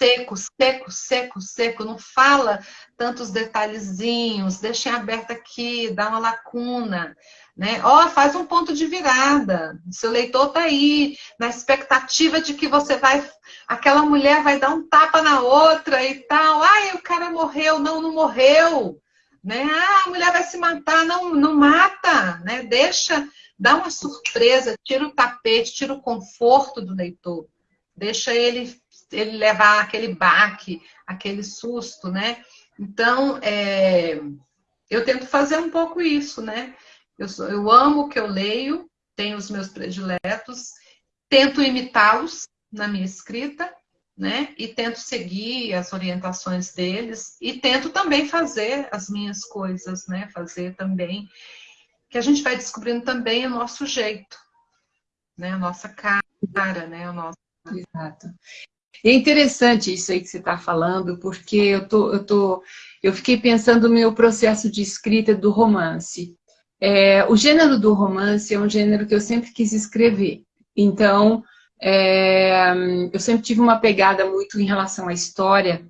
seco, seco, seco, seco, não fala tantos detalhezinhos, deixa em aberto aqui, dá uma lacuna. Né? Ó, oh, faz um ponto de virada. Seu leitor está aí, na expectativa de que você vai. Aquela mulher vai dar um tapa na outra e tal. Ai, o cara morreu. Não, não morreu. Né? Ah, a mulher vai se matar. Não, não mata. Né? Deixa, dá uma surpresa, tira o tapete, tira o conforto do leitor. Deixa ele, ele levar aquele baque, aquele susto, né? Então, é, eu tento fazer um pouco isso, né? Eu, eu amo o que eu leio, tenho os meus prediletos, tento imitá-los na minha escrita, né? E tento seguir as orientações deles e tento também fazer as minhas coisas, né? Fazer também que a gente vai descobrindo também o nosso jeito, né? A nossa cara, né? O nosso... Exato. É interessante isso aí que você está falando, porque eu tô, eu tô, eu fiquei pensando no meu processo de escrita do romance. É, o gênero do romance é um gênero que eu sempre quis escrever. Então, é, eu sempre tive uma pegada muito em relação à história.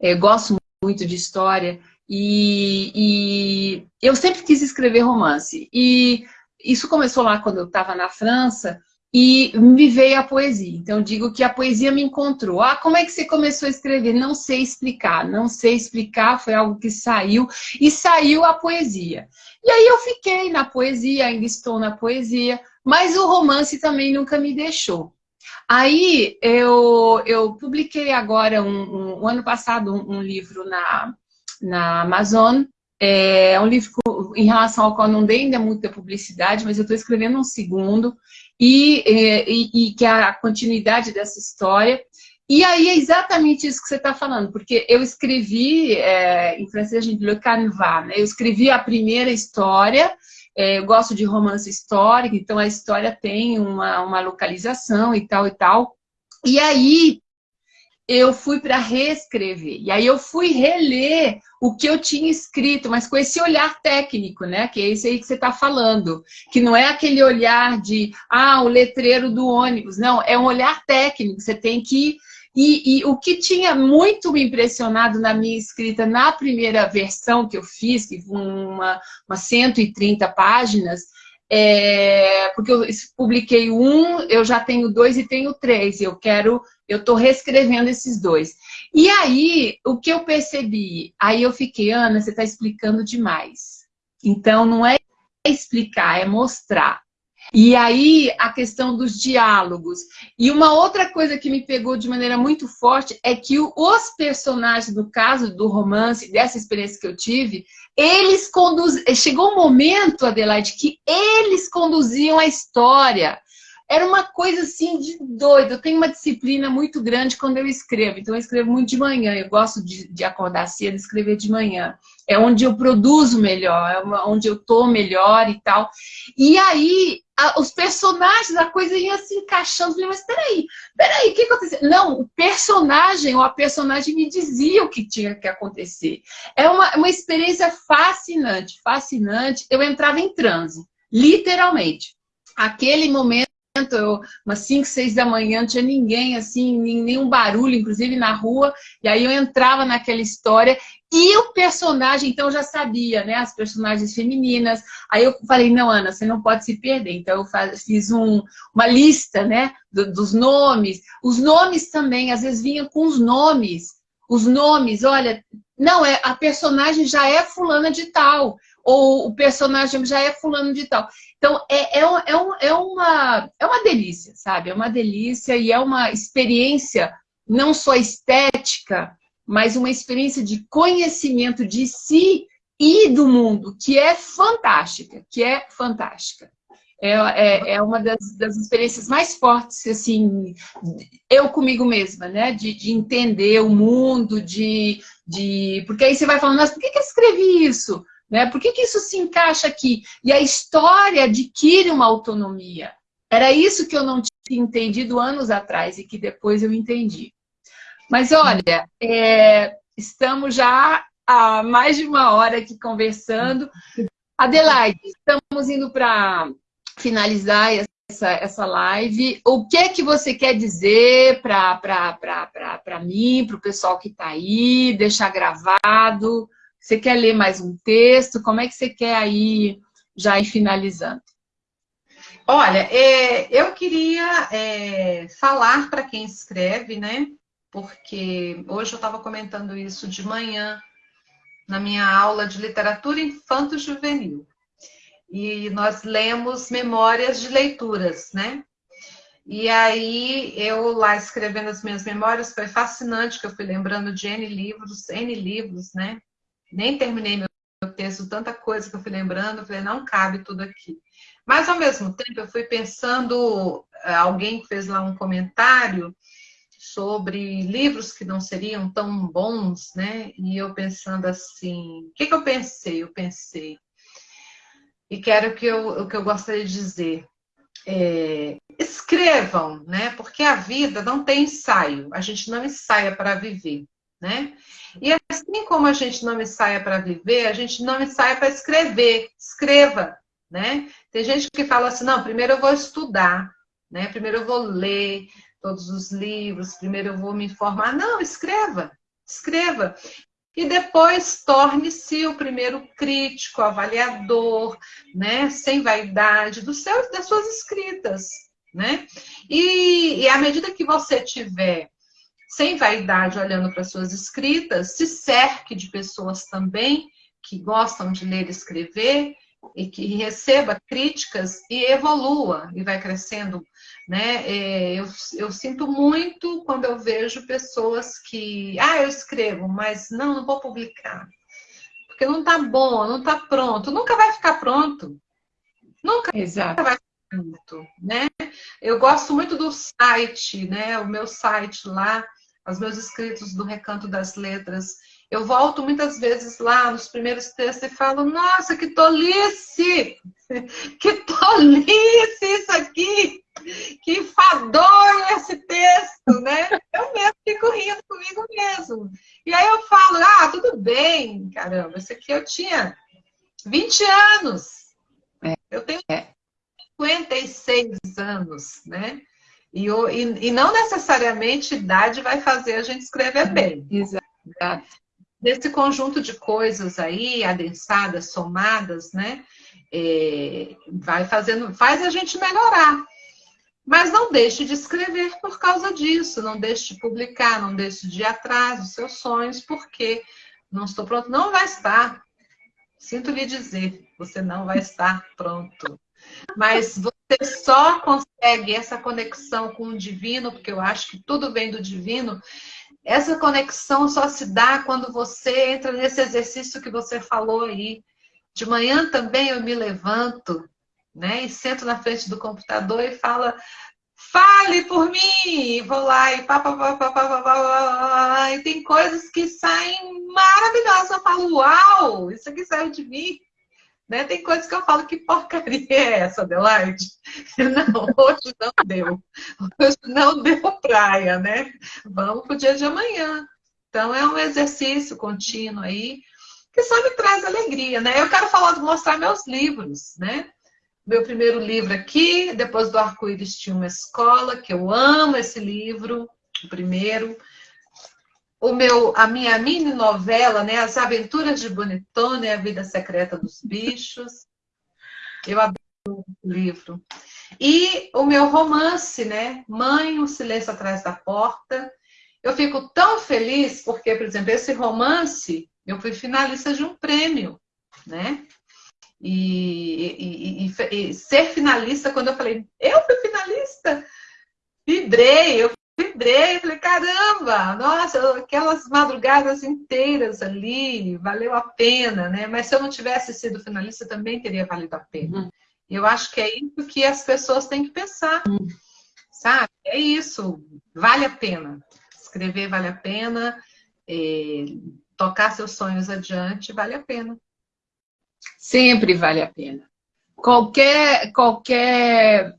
É, gosto muito de história. E, e, eu sempre quis escrever romance. E isso começou lá quando eu estava na França e me veio a poesia. Então, digo que a poesia me encontrou. Ah, como é que você começou a escrever? Não sei explicar, não sei explicar, foi algo que saiu, e saiu a poesia. E aí eu fiquei na poesia, ainda estou na poesia, mas o romance também nunca me deixou. Aí eu, eu publiquei agora, um, um, um ano passado, um, um, livro na, na Amazon, é um livro em relação ao qual não dei ainda muita publicidade, mas eu estou escrevendo um segundo, e, e, e, que é a continuidade dessa história. E aí é exatamente isso que você está falando, porque eu escrevi, é, em francês a gente le canevas, né? eu escrevi a primeira história, é, eu gosto de romance histórico, então a história tem uma, uma localização e tal e tal. E aí eu fui para reescrever. E aí eu fui reler o que eu tinha escrito, mas com esse olhar técnico, né? Que é esse aí que você está falando. Que não é aquele olhar de, ah, o letreiro do ônibus. Não, é um olhar técnico. Você tem que e, e, o que tinha muito me impressionado na minha escrita na primeira versão que eu fiz, que foi uma, uma 130 páginas, é, porque eu publiquei um, eu já tenho dois e tenho três. Eu quero, eu estou reescrevendo esses dois. E aí, o que eu percebi? Aí eu fiquei, Ana, você está explicando demais. Então, não é explicar, é mostrar. E aí, a questão dos diálogos. E uma outra coisa que me pegou de maneira muito forte é que os personagens, no caso do romance, dessa experiência que eu tive, eles conduziam... Chegou um momento, Adelaide, que eles conduziam a história. Era uma coisa assim de doido. Eu tenho uma disciplina muito grande quando eu escrevo. Então eu escrevo muito de manhã. Eu gosto de, de acordar cedo e escrever de manhã. É onde eu produzo melhor, é onde eu tô melhor e tal. E aí, os personagens, a coisa ia se encaixando. Eu falei, mas peraí, peraí, o que aconteceu? Não, o personagem ou a personagem me dizia o que tinha que acontecer. É uma, uma experiência fascinante, fascinante. Eu entrava em transe, literalmente. Aquele momento eu, umas 5, 6 da manhã, não tinha ninguém, assim, nenhum barulho, inclusive na rua, e aí eu entrava naquela história, e o personagem, então eu já sabia, né, as personagens femininas, aí eu falei, não, Ana, você não pode se perder, então eu faz, fiz um, uma lista, né, do, dos nomes, os nomes também, às vezes vinham com os nomes, os nomes, olha, não, é a personagem já é fulana de tal, ou o personagem já é fulano de tal. Então, é, é, é, um, é, uma, é uma delícia, sabe? É uma delícia e é uma experiência não só estética, mas uma experiência de conhecimento de si e do mundo, que é fantástica, que é fantástica. É, é, é uma das, das, experiências mais fortes, assim, eu comigo mesma, né? De, de entender o mundo, de, de... Porque aí você vai falando, mas por que, que eu escrevi isso? Né? Por que, que isso se encaixa aqui? E a história adquire uma autonomia. Era isso que eu não tinha entendido anos atrás e que depois eu entendi. Mas olha, é, estamos já há mais de uma hora aqui conversando. Adelaide, estamos indo para finalizar essa, essa live. O que é que você quer dizer para mim, para o pessoal que está aí, deixar gravado? Você quer ler mais um texto? Como é que você quer aí já ir finalizando? Olha, é, eu queria é, falar para quem escreve, né? Porque hoje eu estava comentando isso de manhã na minha aula de literatura infanto-juvenil. E nós lemos memórias de leituras, né? E aí, eu lá escrevendo as minhas memórias, foi fascinante, que eu fui lembrando de N livros, N livros, né? Nem terminei meu texto, tanta coisa que eu fui lembrando, eu falei, não cabe tudo aqui. Mas, ao mesmo tempo, eu fui pensando, eh, alguém fez lá um comentário sobre livros que não seriam tão bons, né? E eu pensando assim, o que, que eu pensei? Eu pensei, e quero que eu, o que eu gostaria de dizer, é, escrevam, né? Porque a vida não tem ensaio, a gente não ensaia para viver, né? E assim como a gente não ensaia para viver, a gente não ensaia para escrever. Escreva, né? Tem gente que fala assim, não, primeiro eu vou estudar, né? Primeiro eu vou ler todos os livros, primeiro eu vou me informar. Não, escreva, escreva. E depois torne-se o primeiro crítico, avaliador, né? Sem vaidade do seu, das suas escritas, né? E, e à medida que você tiver sem vaidade, olhando para suas escritas, se cerque de pessoas também que gostam de ler e escrever e que receba críticas e evolua e vai crescendo. Né? É, eu, eu sinto muito quando eu vejo pessoas que, ah, eu escrevo, mas não, não vou publicar. Porque não está bom, não está pronto. Nunca vai ficar pronto. Nunca, Exato. vai ficar pronto. Né? Eu gosto muito do site, né? o meu site lá, aos meus escritos do Recanto das Letras. Eu volto muitas vezes lá nos primeiros textos e falo, nossa, que tolice! Que tolice isso aqui! Que enfadonho esse texto, né? Eu mesmo fico rindo comigo mesmo. E aí eu falo, ah, tudo bem, caramba, isso aqui eu tinha 20 anos. É. Eu tenho 56 anos, né? E, e, e, não necessariamente idade vai fazer a gente escrever bem. Exato. Desse conjunto de coisas aí, adensadas, somadas, né? É, vai fazendo, faz a gente melhorar. Mas não deixe de escrever por causa disso, não deixe de publicar, não deixe de ir atrás dos seus sonhos, porque não estou pronto, não vai estar. Sinto lhe dizer, você não vai estar pronto. Mas você só consegue essa conexão com o divino, porque eu acho que tudo vem do divino. Essa conexão só se dá quando você entra nesse exercício que você falou aí. De manhã também eu me levanto, né? E sento na frente do computador e falo, fale por mim! Vou lá e pá, pá, pá, pá, pá, pá, pá, e tem coisas que saem maravilhosas. Eu falo, uau, isso aqui saiu de mim. Né? Tem coisas que eu falo, que porcaria é essa, Adelaide? Não, hoje não deu. Hoje não deu praia, né? Vamos para o dia de amanhã. Então, é um exercício contínuo aí, que só me traz alegria, né? Eu quero falar, mostrar meus livros, né? meu primeiro livro aqui, depois do Arco-Íris tinha uma escola, que eu amo esse livro, o primeiro. O meu, a minha mini novela, né, As Aventuras de Bonitone, A Vida Secreta dos Bichos. Eu adoro o livro. E o meu romance, né, Mãe, o Silêncio Atrás da Porta. Eu fico tão feliz porque, por exemplo, esse romance, eu fui finalista de um prêmio, né? E, e, e, e, ser finalista, quando eu falei, eu fui finalista, vibrei, eu vibrei, falei, caramba, nossa, aquelas madrugadas inteiras ali, valeu a pena, né? Mas se eu não tivesse sido finalista, também teria valido a pena. Uhum. Eu acho que é isso que as pessoas têm que pensar, uhum. sabe? É isso, vale a pena. Escrever vale a pena, é, tocar seus sonhos adiante vale a pena. Sempre vale a pena. Qualquer, qualquer...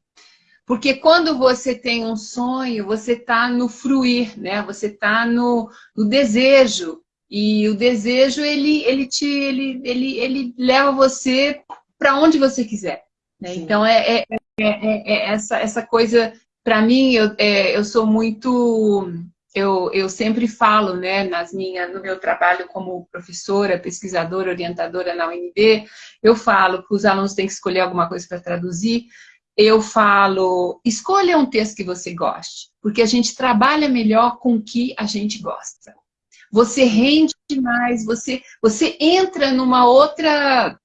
Porque quando você tem um sonho, você está no fruir, né? Você está no, no desejo. E o desejo, ele, ele, te, ele, ele, ele leva você para onde você quiser. Né? Então, é, é, é, é, essa, essa coisa... Para mim, eu, é, eu sou muito eu, eu sempre falo, né, nas minha, no meu trabalho como professora, pesquisadora, orientadora na UNB, eu falo que os alunos têm que escolher alguma coisa para traduzir, eu falo, escolha um texto que você goste, porque a gente trabalha melhor com o que a gente gosta. Você rende mais, você, você entra numa outra,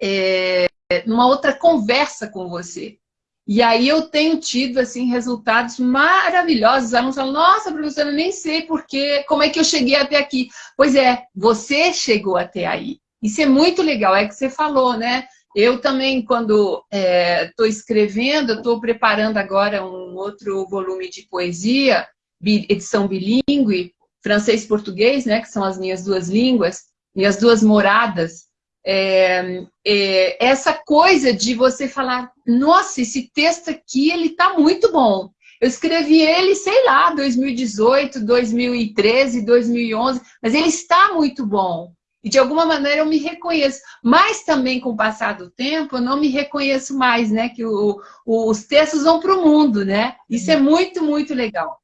é, numa outra conversa com você. E aí eu tenho tido, assim, resultados maravilhosos. Os alunos falam, nossa, professora, eu nem sei porque, como é que eu cheguei até aqui. Pois é, você chegou até aí. Isso é muito legal, é que você falou, né? Eu também, quando estou é, escrevendo, estou preparando agora um outro volume de poesia, edição bilíngue, francês e português, né? Que são as minhas duas línguas, minhas duas moradas é, é, essa coisa de você falar, nossa, esse texto aqui, ele tá muito bom. Eu escrevi ele, sei lá, 2018, 2013, 2011, mas ele está muito bom. E de alguma maneira eu me reconheço. Mas também com o passar do tempo, eu não me reconheço mais, né? Que o, o, os textos vão para o mundo, né? Isso é uhum. muito, muito legal.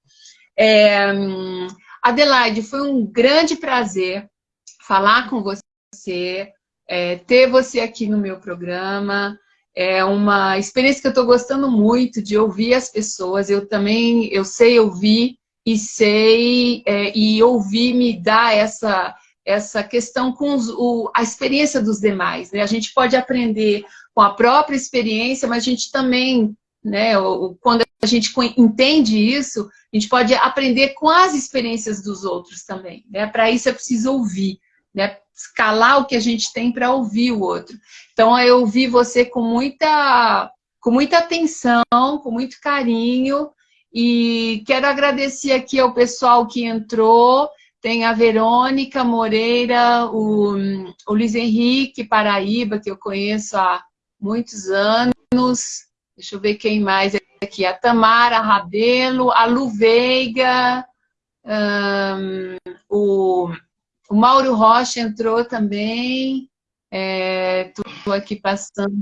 É, Adelaide, foi um grande prazer falar com você é, ter você aqui no meu programa. É uma experiência que eu estou gostando muito de ouvir as pessoas. Eu também, eu sei ouvir e sei, é, e ouvir me dá essa, essa questão com os, o, a experiência dos demais. Né? A gente pode aprender com a própria experiência, mas a gente também, né, quando a gente entende isso, a gente pode aprender com as experiências dos outros também. Né? Para isso é preciso ouvir né? Escalar o que a gente tem para ouvir o outro. Então, eu ouvi você com muita, com muita atenção, com muito carinho, e quero agradecer aqui ao pessoal que entrou, tem a Verônica Moreira, o, o Luiz Henrique Paraíba, que eu conheço há muitos anos, deixa eu ver quem mais aqui, a Tamara Rabelo, a Lu Veiga, um, o o Mauro Rocha entrou também. Estou é, aqui passando.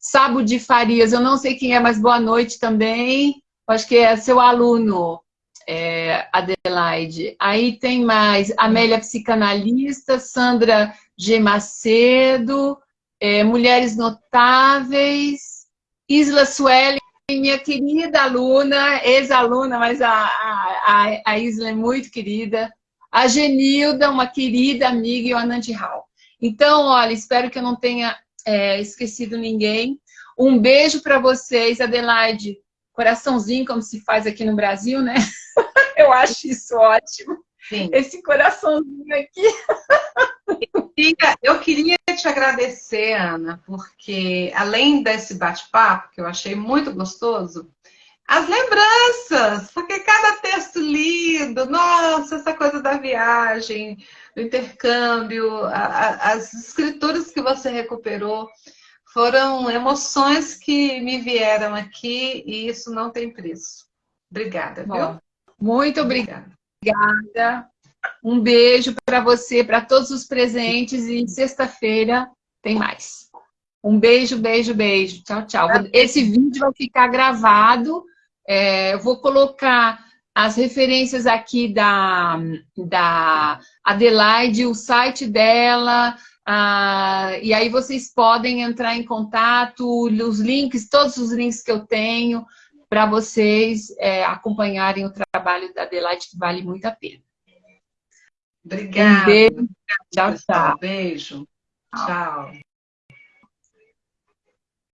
Sabo de Farias, eu não sei quem é, mas boa noite também. Acho que é seu aluno, é, Adelaide. Aí tem mais Amélia Psicanalista, Sandra G. Macedo, é, Mulheres Notáveis, Isla Sueli, minha querida aluna, ex-aluna, mas a, a, a Isla é muito querida a Genilda, uma querida amiga, e o Anand Hall. Então, olha, espero que eu não tenha é, esquecido ninguém. Um beijo para vocês, Adelaide. Coraçãozinho, como se faz aqui no Brasil, né? eu acho isso ótimo. Sim. Esse coraçãozinho aqui. Eu queria te agradecer, Ana, porque além desse bate-papo, que eu achei muito gostoso, as lembranças, porque cada texto lido, nossa, essa coisa da viagem, do intercâmbio, a, a, as escrituras que você recuperou, foram emoções que me vieram aqui e isso não tem preço. Obrigada, viu? Muito obrigada. obrigada. Um beijo para você, para todos os presentes e sexta-feira tem mais. Um beijo, beijo, beijo. Tchau, tchau. Esse vídeo vai ficar gravado. É, eu vou colocar as referências aqui da, da Adelaide, o site dela, ah, e aí vocês podem entrar em contato, os links, todos os links que eu tenho, para vocês é, acompanharem o trabalho da Adelaide, que vale muito a pena. Obrigada. Um beijo. Tchau, tchau. Beijo. tchau.